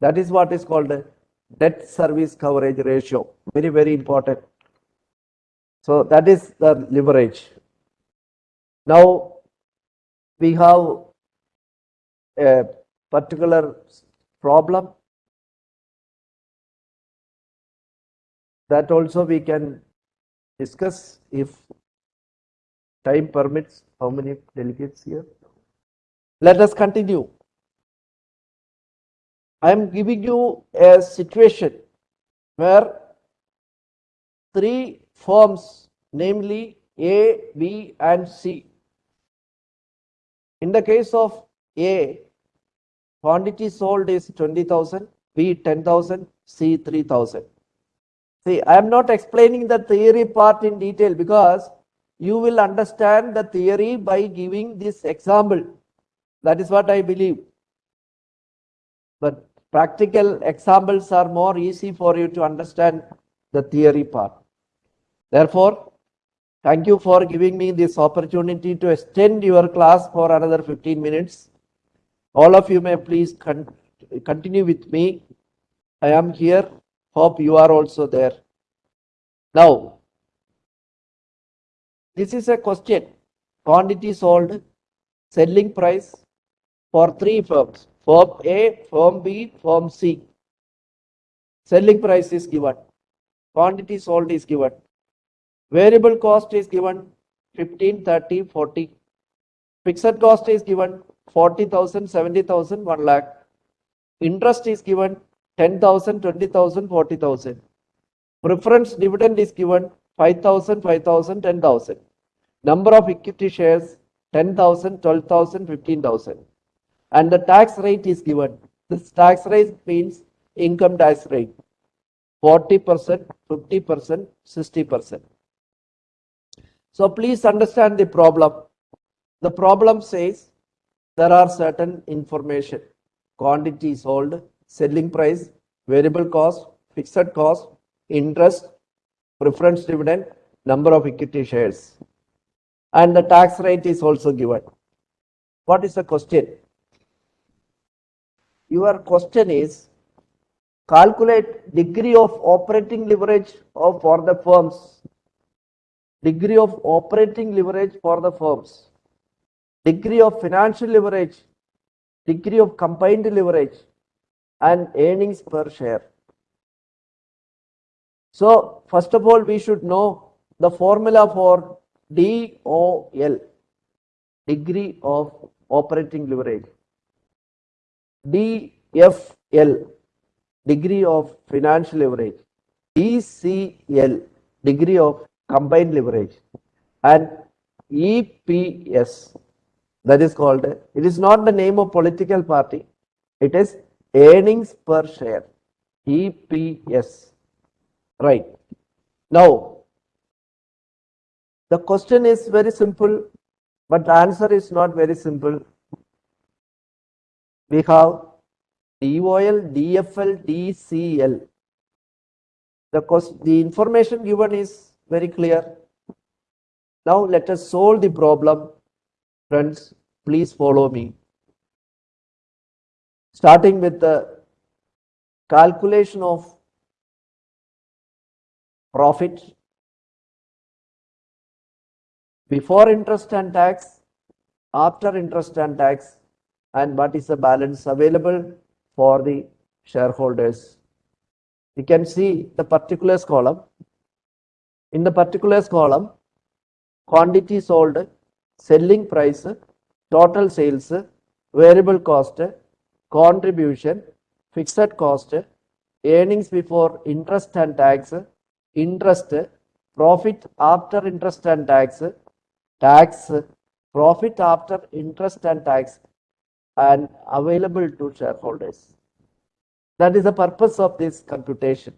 That is what is called debt service coverage ratio. Very, very important. So that is the leverage. Now we have a particular problem that also we can discuss if time permits. How many delegates here? Let us continue. I am giving you a situation where three firms, namely A, B, and C. In the case of A, quantity sold is 20,000, B 10,000, C 3,000. See, I am not explaining the theory part in detail because you will understand the theory by giving this example. That is what I believe. But practical examples are more easy for you to understand the theory part. Therefore, thank you for giving me this opportunity to extend your class for another 15 minutes. All of you may please con- continue with me. I am here. Hope you are also there. Now, this is a question. Quantity sold, selling price for three firms. Firm A, Form B, Form C. Selling price is given. Quantity sold is given. Variable cost is given 15, 30, 40. Fixed cost is given 40,000, 70,000, 1 lakh. Interest is given 10,000, 20,000, 40,000. Preference dividend is given 5,000, 5,000, 10,000. Number of equity shares 10,000, 12,000, 15,000. And the tax rate is given. This tax rate means income tax rate 40%, 50%, 60%. So please understand the problem. The problem says there are certain information, quantity sold, selling price, variable cost, fixed cost, interest, preference dividend, number of equity shares. And the tax rate is also given. What is the question? Your question is calculate degree of operating leverage of for the firms. Degree of operating leverage for the firms, degree of financial leverage, degree of combined leverage, and earnings per share. So, first of all, we should know the formula for DOL, degree of operating leverage, DFL, degree of financial leverage, DCL, degree of combined leverage. And EPS that is called it is not the name of political party. It is earnings per share. EPS right. Now the question is very simple but the answer is not very simple we have DOL DFL DCL the cost the information given is very clear. Now let us solve the problem. Friends, please follow me. Starting with the calculation of profit before interest and tax, after interest and tax, and what is the balance available for the shareholders. You can see the particulars column in the particulars column, quantity sold, selling price, total sales, variable cost, contribution, fixed cost, earnings before interest and tax, interest, profit after interest and tax, tax, profit after interest and tax, and available to shareholders. That is the purpose of this computation.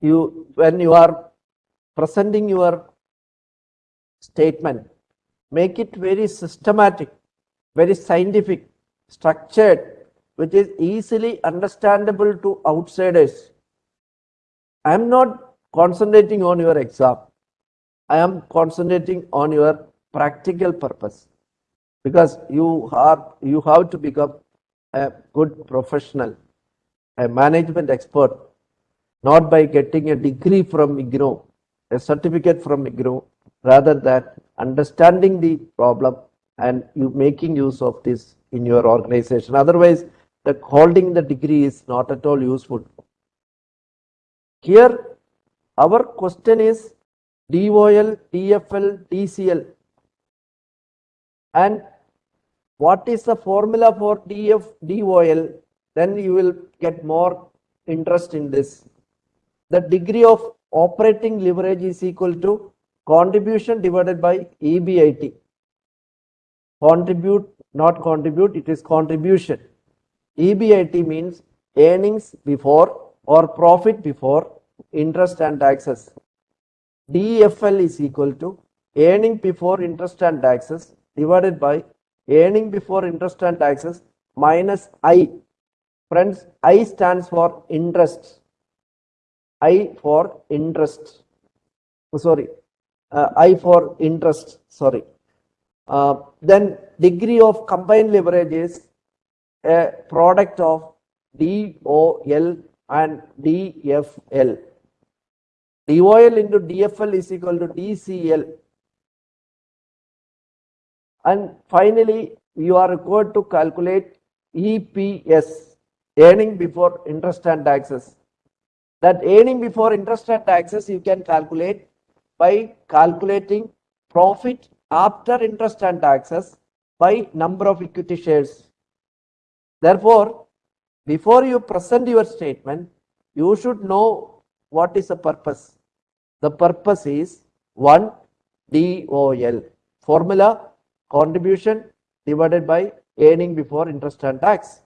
You, when you are presenting your statement, make it very systematic, very scientific, structured, which is easily understandable to outsiders. I am not concentrating on your exam. I am concentrating on your practical purpose because you are you have to become a good professional, a management expert, not by getting a degree from IGNOU, a certificate from IGNOU, rather than understanding the problem and you making use of this in your organization. Otherwise, the holding the degree is not at all useful. Here, our question is DOL, DFL, DCL. And what is the formula for DF, DOL? Then you will get more interest in this. The degree of operating leverage is equal to contribution divided by EBIT. Contribute, not contribute, it is contribution. EBIT means earnings before or profit before interest and taxes. DFL is equal to earning before interest and taxes divided by earning before interest and taxes minus I. Friends, I stands for interest. I for interest. Oh, sorry, uh, I for interest. Sorry. Uh, then degree of combined leverage is a product of DOL and DFL. DOL into DFL is equal to DCL. And finally, you are required to calculate EPS, earning before interest and taxes. That earning before interest and taxes you can calculate by calculating profit after interest and taxes by number of equity shares. Therefore, before you present your statement, you should know what is the purpose. The purpose is 1 DOL. Formula contribution divided by earning before interest and tax.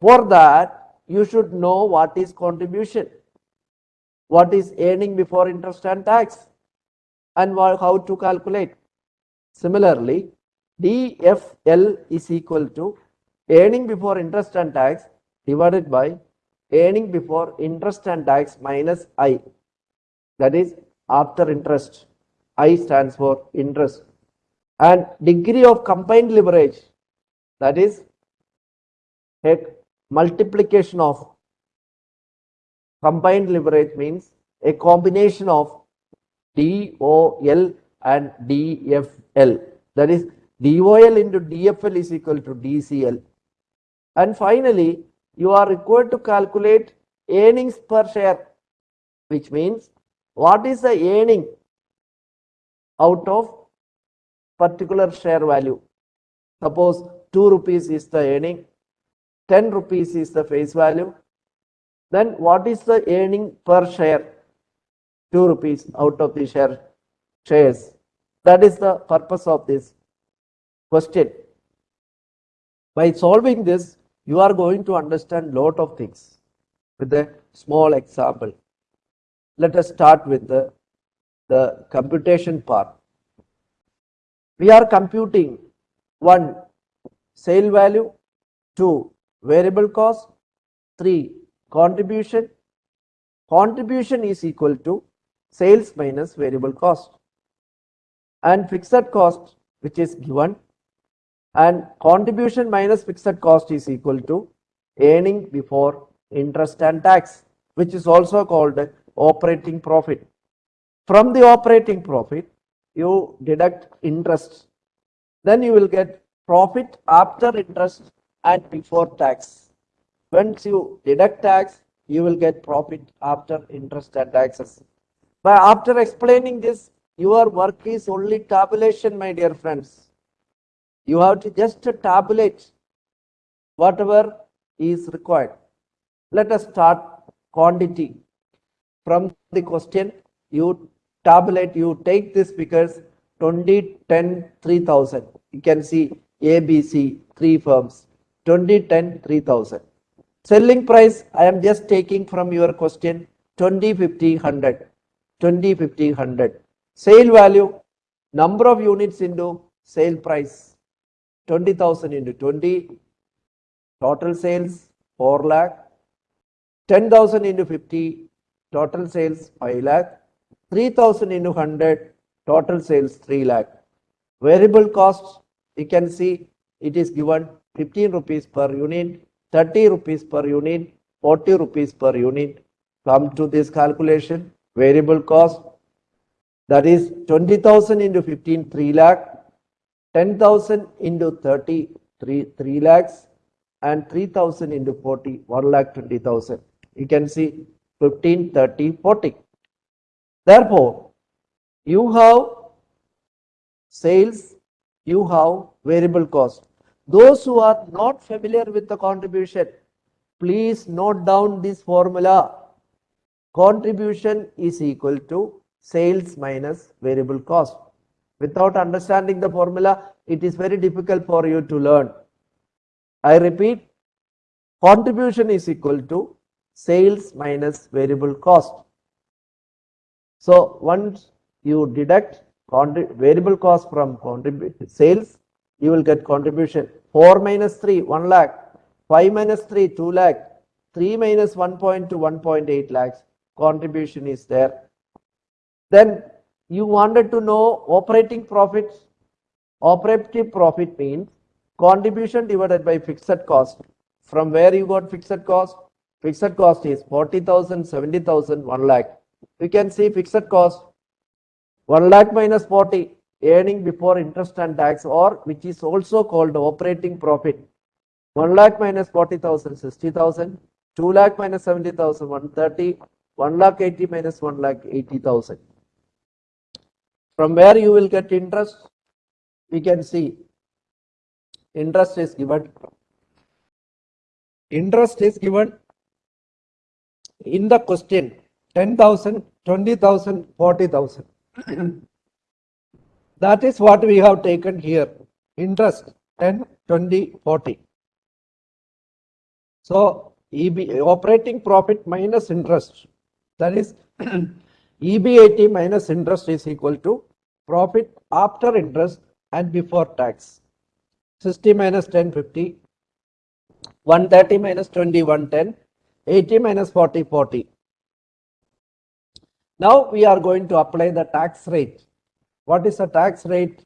For that, you should know what is contribution, what is earning before interest and tax, and how to calculate. Similarly, DFL is equal to earning before interest and tax divided by earning before interest and tax minus I. That is after interest. I stands for interest. And degree of combined leverage. That is a multiplication of combined leverage means a combination of DOL and DFL. That is DOL into DFL is equal to DCL. And finally, you are required to calculate earnings per share, which means what is the earning out of particular share value. Suppose 2 rupees is the earning, 10 rupees is the face value. Then what is the earning per share? 2 rupees out of the share shares. That is the purpose of this question. By solving this, you are going to understand lot of things with a small example. Let us start with the, the computation part. We are computing one sale value, two variable cost, three contribution. Contribution is equal to sales minus variable cost and fixed cost which is given and contribution minus fixed cost is equal to earning before interest and tax which is also called operating profit. From the operating profit you deduct interest then you will get profit after interest and before tax. Once you deduct tax you will get profit after interest and taxes. But after explaining this your work is only tabulation my dear friends You have to just tabulate whatever is required. Let us start quantity. From the question, you tabulate, you take this figures 20, 10, 3000. You can see A, B, C, three firms. 20, 10, 3000. Selling price, I am just taking from your question 20, 50, 100. 20, 50, 100. Sale value, number of units into sale price. 20,000 into 20. Total sales 4 lakh. 10,000 into 50. Total sales 5 lakh. 3,000 into 100. Total sales 3 lakh. Variable costs, you can see it is given 15 rupees per unit, 30 rupees per unit, 40 rupees per unit. Come to this calculation, variable cost that is 20,000 into 15, 3 lakh, 10,000 into 30, 3, 3 lakhs, and 3,000 into 40, 1 lakh 20,000. You can see 15, 30, 40. Therefore, you have sales, you have variable cost. Those who are not familiar with the contribution, please note down this formula. Contribution is equal to sales minus variable cost. Without understanding the formula, it is very difficult for you to learn. I repeat, contribution is equal to sales minus variable cost. So once you deduct variable cost from sales, you will get contribution. 4 minus 3, 1 lakh. 5 minus 3, 2 lakh. 3 minus 1.2, 1.8 lakhs. Contribution is there. Then you wanted to know operating profits. Operating profit means contribution divided by fixed cost. From where you got fixed cost? Fixed cost is 40,000, 70,000, 1 lakh. You can see fixed cost 1 lakh minus 40 earning before interest and tax or which is also called operating profit. 1 lakh minus 40,000, 60,000. 2 lakh minus 70,000, 130. 1 lakh 80 minus 1 lakh 80,000. From where you will get interest? We can see interest is given. Interest is given in the question 10,000, 20,000, 40,000. that is what we have taken here. Interest 10, 20, 40. So EB, operating profit minus interest. That is EBIT minus interest is equal to profit after interest and before tax. 60 minus 10, 50. 130 minus 20, 110. 80 minus 40, 40. Now we are going to apply the tax rate. What is the tax rate?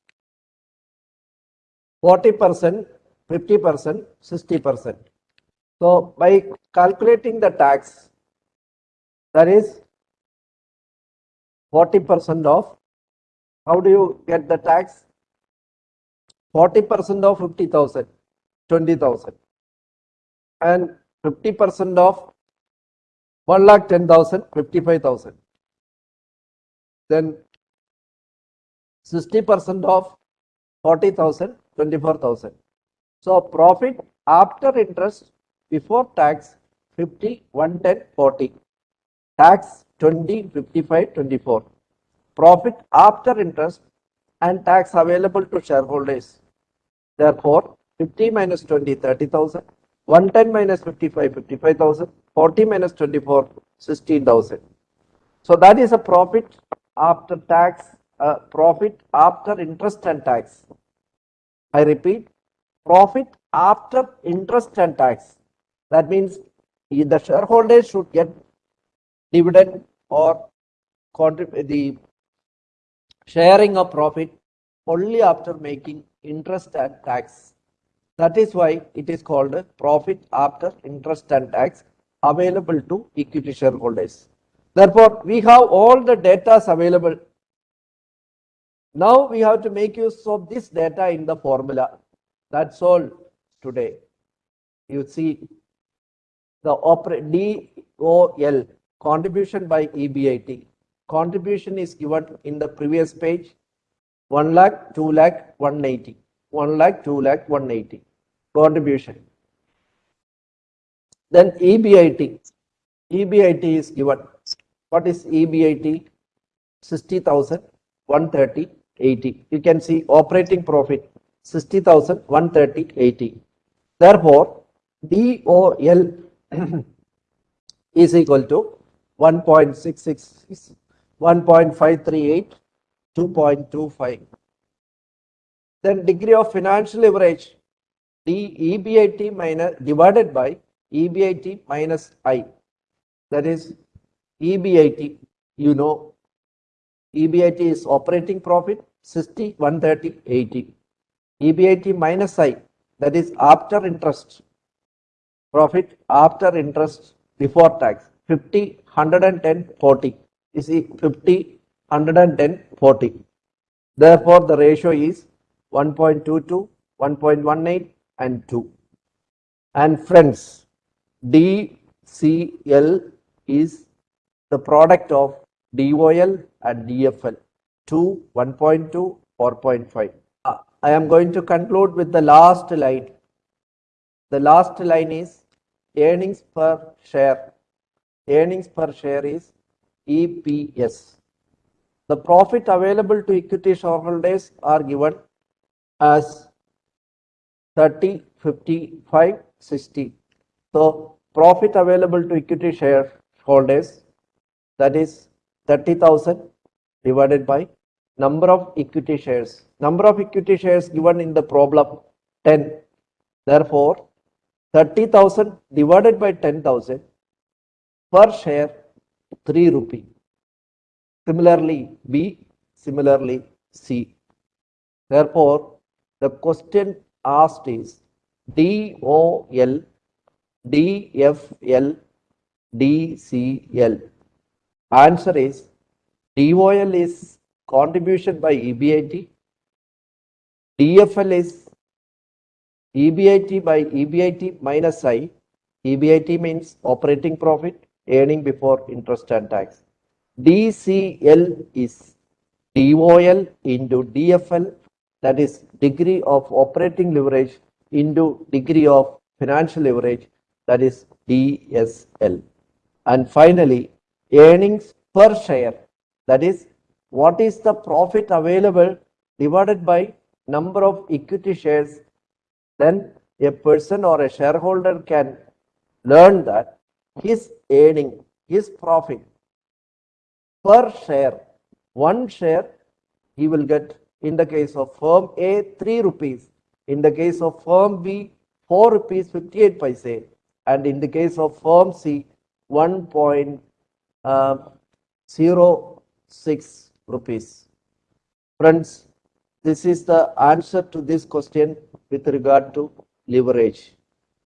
40%, 50%, 60%. So by calculating the tax, that is 40% of, how do you get the tax? 40% of 50,000, 20,000 and 50% of 1 lakh 10,000, 55,000. Then 60% of 40,000, 24,000. So profit after interest before tax 50, 110, 40. Tax 20, 55, 24. Profit after interest and tax available to shareholders. Therefore, 50 minus 20, 30,000. 110 minus 55, 55,000. 40 minus 24, 16,000. So that is a profit after tax, uh, profit after interest and tax. I repeat, profit after interest and tax. That means the shareholders should get dividend or the sharing of profit only after making interest and tax. That is why it is called profit after interest and tax available to equity shareholders. Therefore, we have all the data available. Now we have to make use of this data in the formula. That's all today. You see the DOL contribution by EBIT. Contribution is given in the previous page 1 lakh, 2 lakh, 180. 1 lakh, 2 lakh, 180 contribution. Then EBIT. EBIT is given. What is EBIT? 60,000, 130, 80. You can see operating profit 60,000, 130, 80. Therefore, DOL is equal to 1.666, 1.538, 2.25. Then degree of financial leverage, D EBIT minus divided by EBIT minus I. That is EBIT, you know, EBIT is operating profit 60, 130, 80. EBIT minus I, that is after interest, profit after interest before tax 50, 110, 40. You see 50, 110, 40. Therefore, the ratio is 1.22, 1.18 and 2. And friends, DCL is the product of DOL and DFL 2, 1.2, 4.5. Uh, I am going to conclude with the last line. The last line is earnings per share. Earnings per share is EPS. The profit available to equity shareholders are given as 30, 55, 60. So profit available to equity shareholders that is 30,000 divided by number of equity shares. Number of equity shares given in the problem 10. Therefore, 30,000 divided by 10,000 per share 3 rupee. Similarly, B, similarly, C. Therefore, the question asked is DOL, DFL, DCL. Answer is DOL is contribution by EBIT, DFL is EBIT by EBIT minus I. EBIT means operating profit, earning before interest and tax. DCL is DOL into DFL, that is degree of operating leverage into degree of financial leverage, that is DSL. And finally, earnings per share, that is what is the profit available divided by number of equity shares? Then a person or a shareholder can learn that his earning, his profit per share, one share, he will get in the case of firm A, 3 rupees, in the case of firm B, 4 rupees 58 paise, and in the case of firm C, Um, 1.06 rupees. Friends, this is the answer to this question with regard to leverage.